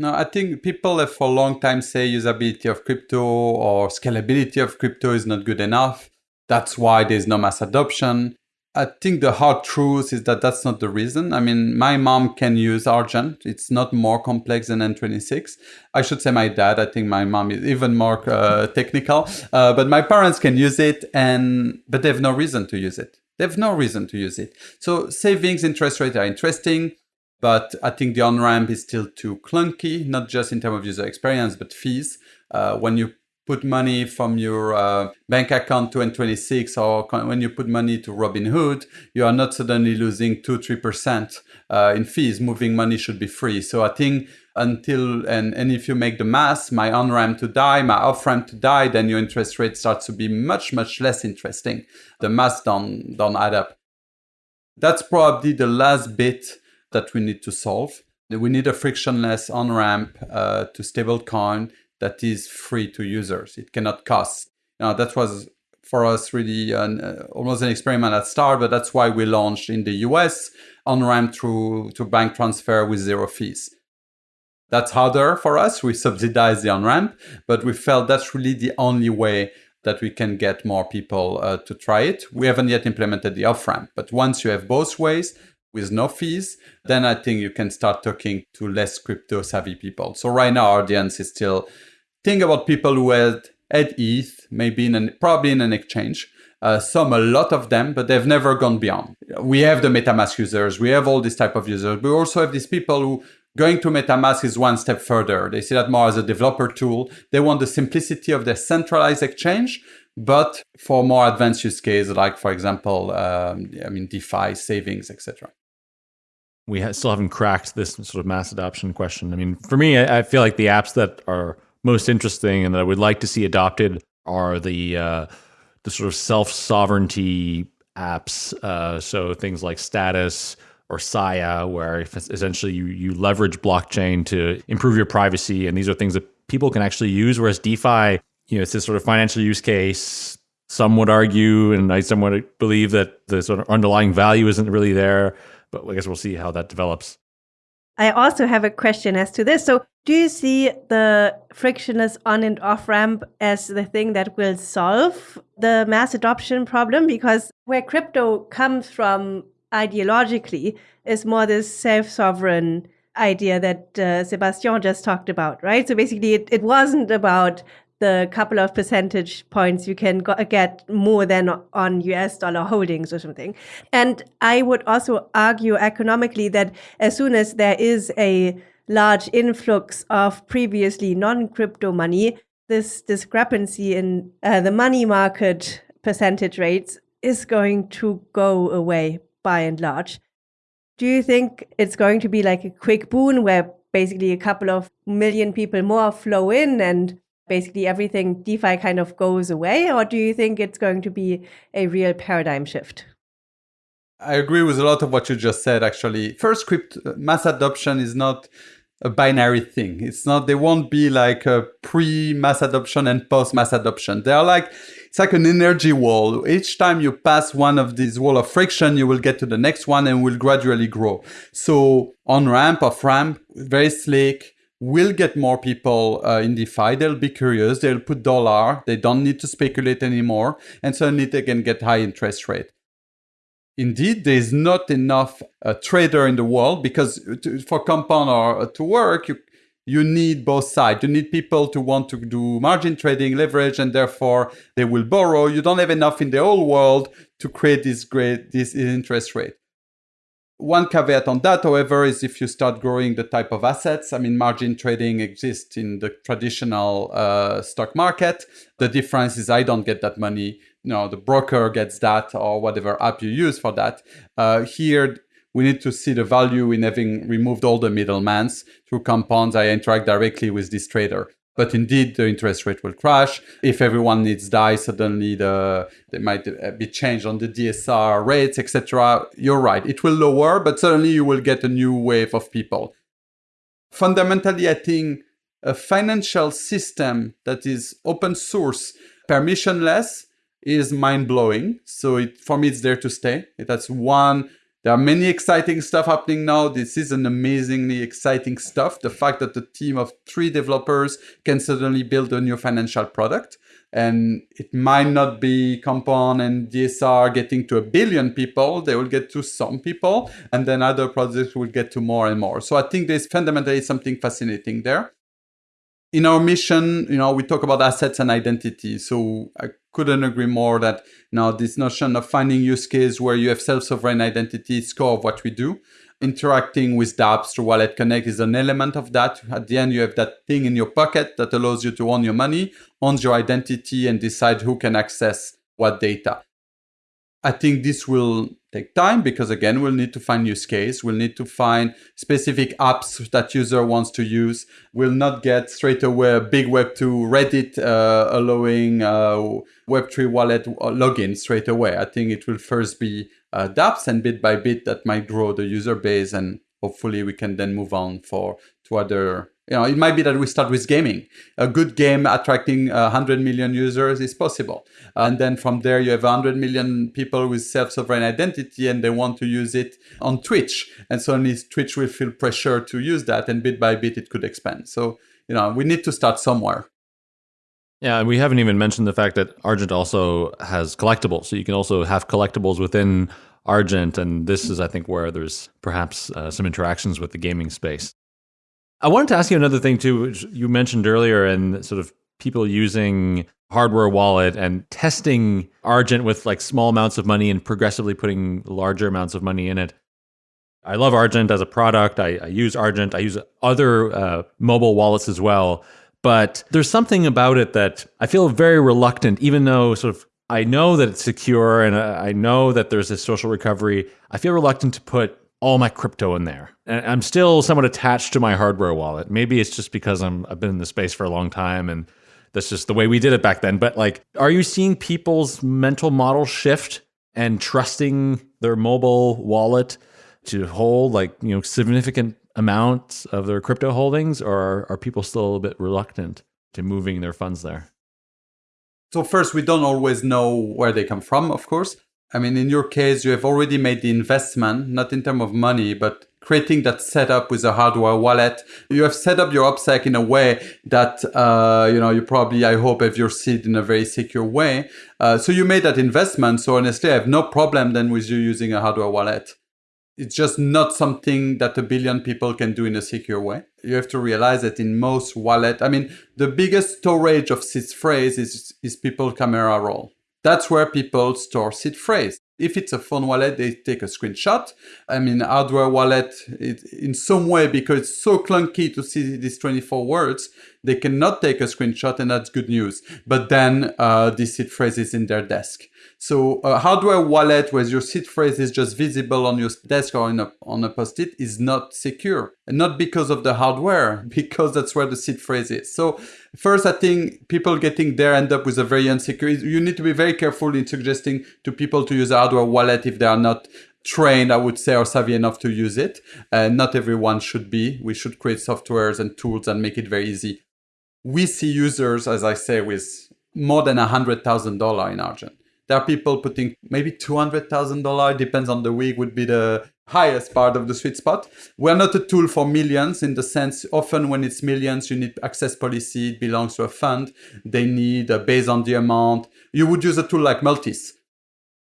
No, I think people have for a long time say usability of crypto or scalability of crypto is not good enough. That's why there's no mass adoption. I think the hard truth is that that's not the reason. I mean, my mom can use Argent. It's not more complex than N26. I should say my dad. I think my mom is even more uh, technical. Uh, but my parents can use it, and but they have no reason to use it. They have no reason to use it. So savings interest rates are interesting, but I think the on-ramp is still too clunky, not just in terms of user experience, but fees. Uh, when you put money from your uh, bank account to N26 or when you put money to Robinhood, you are not suddenly losing 2 3% uh, in fees. Moving money should be free. So I think until, and, and if you make the math, my on ramp to DAI, my off ramp to DAI, then your interest rate starts to be much, much less interesting. The math don't, don't add up. That's probably the last bit that we need to solve. We need a frictionless on ramp uh, to stablecoin that is free to users. It cannot cost. Know, that was for us really an, uh, almost an experiment at start, but that's why we launched in the US on ramp through to bank transfer with zero fees. That's harder for us. We subsidize the on ramp, but we felt that's really the only way that we can get more people uh, to try it. We haven't yet implemented the off ramp, but once you have both ways, with no fees, then I think you can start talking to less crypto savvy people. So right now, our audience is still think about people who had at ETH, maybe in an, probably in an exchange. Uh, some, a lot of them, but they've never gone beyond. We have the MetaMask users. We have all this type of users. We also have these people who going to MetaMask is one step further. They see that more as a developer tool. They want the simplicity of their centralized exchange, but for more advanced use cases, like for example, um, I mean, DeFi, savings, etc. We still haven't cracked this sort of mass adoption question. I mean, for me, I, I feel like the apps that are most interesting and that I would like to see adopted are the uh, the sort of self sovereignty apps. Uh, so things like Status or Saya, where essentially you you leverage blockchain to improve your privacy, and these are things that people can actually use. Whereas DeFi, you know, it's this sort of financial use case. Some would argue, and I somewhat believe that the sort of underlying value isn't really there. But I guess we'll see how that develops. I also have a question as to this. So, do you see the frictionless on and off ramp as the thing that will solve the mass adoption problem? Because where crypto comes from ideologically is more this self sovereign idea that uh, Sebastien just talked about, right? So basically, it, it wasn't about the couple of percentage points you can get more than on US dollar holdings or something. And I would also argue economically that as soon as there is a large influx of previously non crypto money, this discrepancy in uh, the money market percentage rates is going to go away by and large. Do you think it's going to be like a quick boon where basically a couple of million people more flow in and basically everything DeFi kind of goes away? Or do you think it's going to be a real paradigm shift? I agree with a lot of what you just said, actually. First, crypto mass adoption is not a binary thing. It's not, they won't be like a pre mass adoption and post mass adoption. They are like, it's like an energy wall. Each time you pass one of these wall of friction, you will get to the next one and will gradually grow. So on ramp, off ramp, very slick, will get more people uh, in DeFi. They'll be curious. They'll put dollar. They don't need to speculate anymore. And suddenly they can get high interest rate. Indeed, there is not enough uh, trader in the world because to, for compound or uh, to work, you, you need both sides. You need people to want to do margin trading, leverage, and therefore they will borrow. You don't have enough in the whole world to create this great this interest rate. One caveat on that, however, is if you start growing the type of assets. I mean, margin trading exists in the traditional uh, stock market. The difference is I don't get that money. You know, the broker gets that or whatever app you use for that. Uh, here, we need to see the value in having removed all the middlemans through compounds. I interact directly with this trader but indeed the interest rate will crash. If everyone needs DAI, suddenly the they might be changed on the DSR rates, etc. You're right, it will lower, but suddenly you will get a new wave of people. Fundamentally, I think a financial system that is open source, permissionless, is mind blowing. So it, for me, it's there to stay. That's one. There are many exciting stuff happening now. This is an amazingly exciting stuff. The fact that a team of three developers can suddenly build a new financial product and it might not be Compound and DSR getting to a billion people. They will get to some people, and then other projects will get to more and more. So I think there's fundamentally something fascinating there. In our mission, you know, we talk about assets and identity. So I couldn't agree more that now this notion of finding use case where you have self-sovereign identity is core of what we do interacting with dApps through Wallet Connect is an element of that. At the end, you have that thing in your pocket that allows you to own your money, own your identity, and decide who can access what data. I think this will take time because again, we'll need to find use case. We'll need to find specific apps that user wants to use. We'll not get straight away a big Web2 Reddit uh, allowing uh, Web3 wallet login straight away. I think it will first be uh, dApps and bit by bit that might grow the user base and hopefully we can then move on for to other you know it might be that we start with gaming a good game attracting 100 million users is possible and then from there you have 100 million people with self-sovereign identity and they want to use it on twitch and suddenly twitch will feel pressure to use that and bit by bit it could expand so you know we need to start somewhere yeah, and we haven't even mentioned the fact that Argent also has collectibles. So you can also have collectibles within Argent. And this is, I think, where there's perhaps uh, some interactions with the gaming space. I wanted to ask you another thing, too, which you mentioned earlier, and sort of people using hardware wallet and testing Argent with like small amounts of money and progressively putting larger amounts of money in it. I love Argent as a product. I, I use Argent. I use other uh, mobile wallets as well. But there's something about it that I feel very reluctant, even though sort of I know that it's secure and I know that there's a social recovery. I feel reluctant to put all my crypto in there. And I'm still somewhat attached to my hardware wallet. Maybe it's just because I'm I've been in the space for a long time and that's just the way we did it back then. But like, are you seeing people's mental model shift and trusting their mobile wallet to hold like, you know, significant amounts of their crypto holdings, or are, are people still a little bit reluctant to moving their funds there? So first, we don't always know where they come from, of course. I mean, in your case, you have already made the investment, not in terms of money, but creating that setup with a hardware wallet. You have set up your OPSEC in a way that, uh, you know, you probably, I hope, have your seed in a very secure way. Uh, so you made that investment. So honestly, I have no problem then with you using a hardware wallet it's just not something that a billion people can do in a secure way. You have to realize that in most wallet, I mean, the biggest storage of seed phrase is, is people camera roll. That's where people store seed phrase. If it's a phone wallet, they take a screenshot. I mean, hardware wallet, it, in some way, because it's so clunky to see these 24 words, they cannot take a screenshot and that's good news. But then uh, this seed phrase is in their desk. So a hardware wallet where your seed phrase is just visible on your desk or a, on a post-it is not secure. And not because of the hardware, because that's where the seed phrase is. So first, I think people getting there end up with a very insecure, You need to be very careful in suggesting to people to use a hardware wallet if they are not trained, I would say, or savvy enough to use it. And not everyone should be. We should create softwares and tools and make it very easy. We see users, as I say, with more than $100,000 in Argent there are people putting maybe $200,000, depends on the week, would be the highest part of the sweet spot. We're not a tool for millions in the sense often when it's millions, you need access policy, it belongs to a fund. They need, uh, based on the amount, you would use a tool like Multis.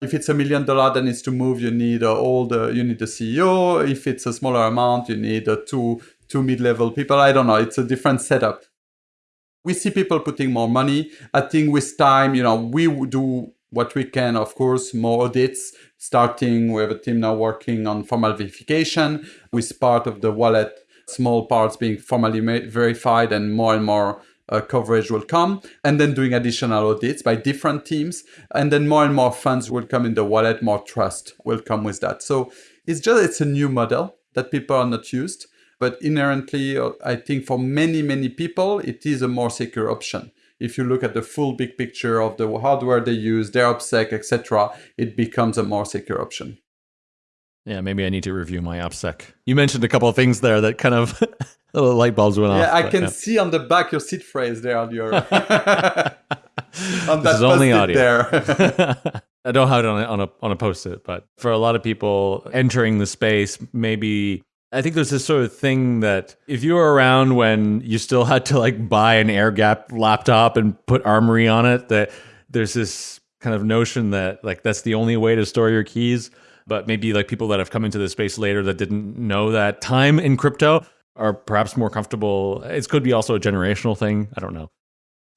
If it's a million dollar that needs to move, you need uh, all the, you need the CEO. If it's a smaller amount, you need uh, two, two mid-level people. I don't know. It's a different setup. We see people putting more money. I think with time, you know, we do what we can, of course, more audits, starting have a team now working on formal verification with part of the wallet, small parts being formally verified and more and more uh, coverage will come and then doing additional audits by different teams and then more and more funds will come in the wallet more trust will come with that. So it's just it's a new model that people are not used but inherently uh, i think for many many people it is a more secure option if you look at the full big picture of the hardware they use, their OPSEC, etc., it becomes a more secure option. Yeah, maybe I need to review my OPSEC. You mentioned a couple of things there that kind of little light bulbs went yeah, off. Yeah, I can yeah. see on the back your seed phrase there on your. on this is only audio. there. I don't have it on a, on a on a post-it, but for a lot of people entering the space, maybe I think there's this sort of thing that if you were around when you still had to like buy an air gap laptop and put armory on it, that there's this kind of notion that like that's the only way to store your keys. But maybe like people that have come into the space later that didn't know that time in crypto are perhaps more comfortable. It could be also a generational thing. I don't know.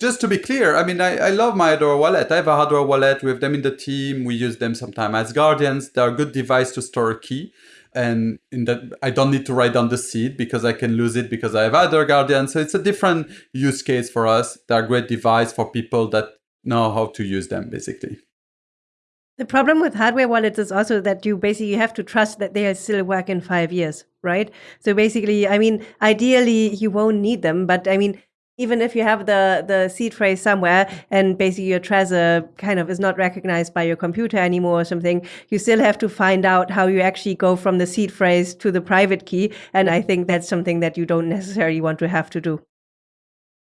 Just to be clear, I mean, I, I love my hardware wallet. I have a hardware wallet. We have them in the team. We use them sometimes as guardians. They're a good device to store a key. And in that, I don't need to write down the seed because I can lose it because I have other guardians. So it's a different use case for us. They're a great device for people that know how to use them, basically. The problem with hardware wallets is also that you basically have to trust that they'll still work in five years, right? So basically, I mean, ideally you won't need them, but I mean, even if you have the the seed phrase somewhere and basically your Trezor kind of is not recognized by your computer anymore or something, you still have to find out how you actually go from the seed phrase to the private key. And I think that's something that you don't necessarily want to have to do.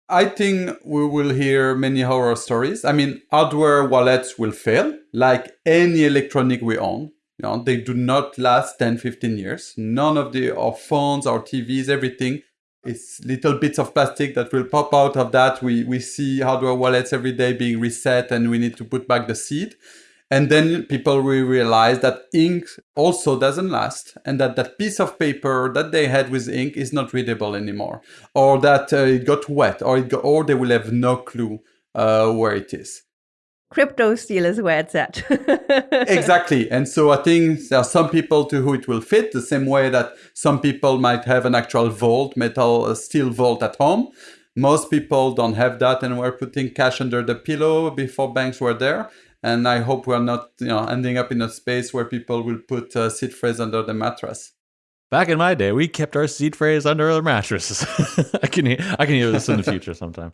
I think we will hear many horror stories. I mean, hardware wallets will fail, like any electronic we own. You know, they do not last 10, 15 years. None of the our phones, our TVs, everything it's little bits of plastic that will pop out of that. We, we see hardware wallets every day being reset and we need to put back the seed. And then people will realize that ink also doesn't last and that that piece of paper that they had with ink is not readable anymore or that uh, it got wet or, it got, or they will have no clue uh, where it is Cryptosteel is where it's at. exactly. And so I think there are some people to who it will fit the same way that some people might have an actual vault, metal uh, steel vault at home. Most people don't have that and we're putting cash under the pillow before banks were there. And I hope we're not you know, ending up in a space where people will put a seed phrase under the mattress. Back in my day, we kept our seed phrase under our mattresses. I can hear, I can hear this in the future sometime.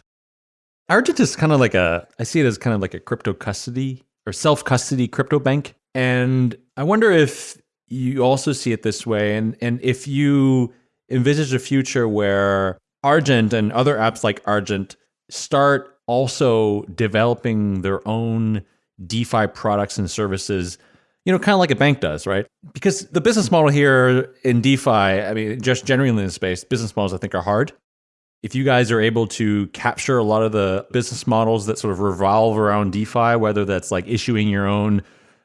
Argent is kind of like a, I see it as kind of like a crypto custody or self custody crypto bank. And I wonder if you also see it this way and, and if you envisage a future where Argent and other apps like Argent start also developing their own DeFi products and services, you know, kind of like a bank does, right? Because the business model here in DeFi, I mean, just generally in the space, business models I think are hard if you guys are able to capture a lot of the business models that sort of revolve around DeFi, whether that's like issuing your own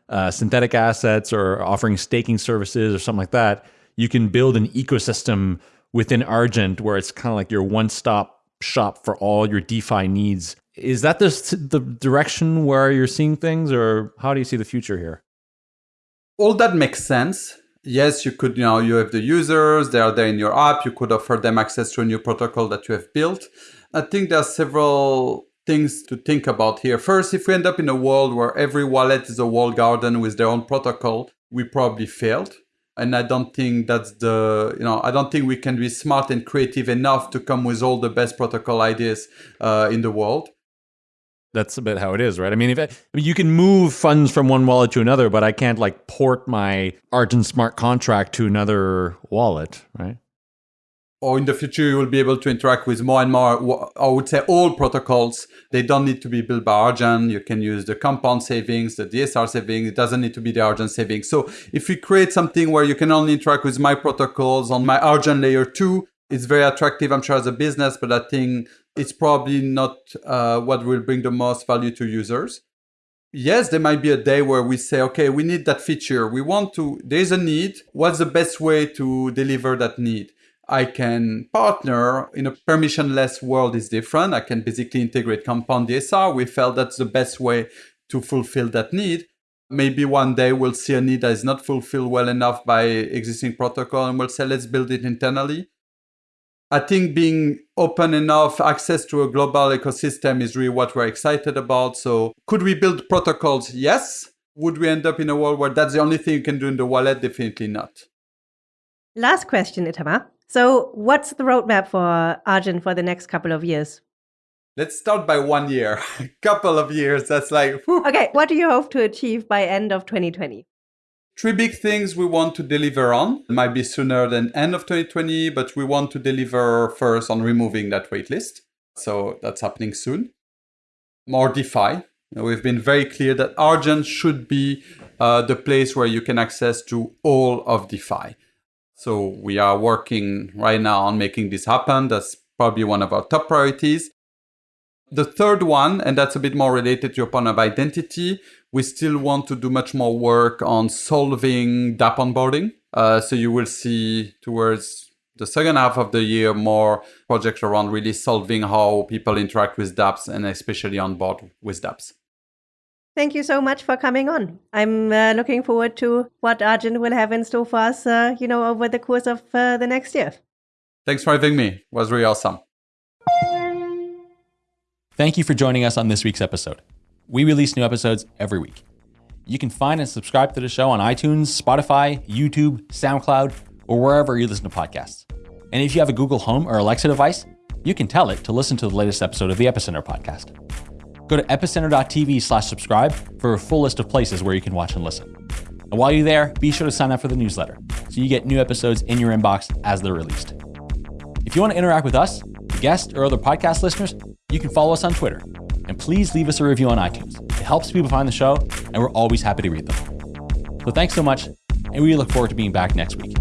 uh, synthetic assets or offering staking services or something like that, you can build an ecosystem within Argent where it's kind of like your one stop shop for all your DeFi needs. Is that the, the direction where you're seeing things, or how do you see the future here? All that makes sense yes, you could, you know, you have the users, they are there in your app, you could offer them access to a new protocol that you have built. I think there are several things to think about here. First, if we end up in a world where every wallet is a walled garden with their own protocol, we probably failed. And I don't think that's the, you know, I don't think we can be smart and creative enough to come with all the best protocol ideas uh, in the world that's a bit how it is, right? I mean, if I, I mean, you can move funds from one wallet to another, but I can't like port my Argent smart contract to another wallet, right? Or in the future, you will be able to interact with more and more, I would say all protocols. They don't need to be built by Argent. You can use the compound savings, the DSR savings. It doesn't need to be the Argent savings. So if we create something where you can only interact with my protocols on my Argent layer two, it's very attractive, I'm sure, as a business, but I think it's probably not uh, what will bring the most value to users. Yes, there might be a day where we say, okay, we need that feature. We want to, there's a need. What's the best way to deliver that need? I can partner in a permissionless world is different. I can basically integrate compound DSR. We felt that's the best way to fulfill that need. Maybe one day we'll see a need that is not fulfilled well enough by existing protocol and we'll say, let's build it internally. I think being open enough, access to a global ecosystem is really what we're excited about. So could we build protocols? Yes. Would we end up in a world where that's the only thing you can do in the wallet? Definitely not. Last question, Itamar. So what's the roadmap for Argent for the next couple of years? Let's start by one year, a couple of years. That's like, whew. okay. What do you hope to achieve by end of 2020? Three big things we want to deliver on. It might be sooner than end of 2020, but we want to deliver first on removing that waitlist. So that's happening soon. more DeFi. We've been very clear that Argent should be uh, the place where you can access to all of DeFi. So we are working right now on making this happen. That's probably one of our top priorities. The third one, and that's a bit more related to your point of identity, we still want to do much more work on solving dApp onboarding. Uh, so you will see towards the second half of the year more projects around really solving how people interact with dApps and especially on board with dApps. Thank you so much for coming on. I'm uh, looking forward to what Argent will have in store for us, uh, you know, over the course of uh, the next year. Thanks for having me. It was really awesome. Thank you for joining us on this week's episode. We release new episodes every week. You can find and subscribe to the show on iTunes, Spotify, YouTube, SoundCloud, or wherever you listen to podcasts. And if you have a Google Home or Alexa device, you can tell it to listen to the latest episode of the Epicenter podcast. Go to epicenter.tv slash subscribe for a full list of places where you can watch and listen. And while you're there, be sure to sign up for the newsletter so you get new episodes in your inbox as they're released. If you want to interact with us, guests, or other podcast listeners, you can follow us on Twitter. And please leave us a review on iTunes. It helps people find the show, and we're always happy to read them. So thanks so much, and we look forward to being back next week.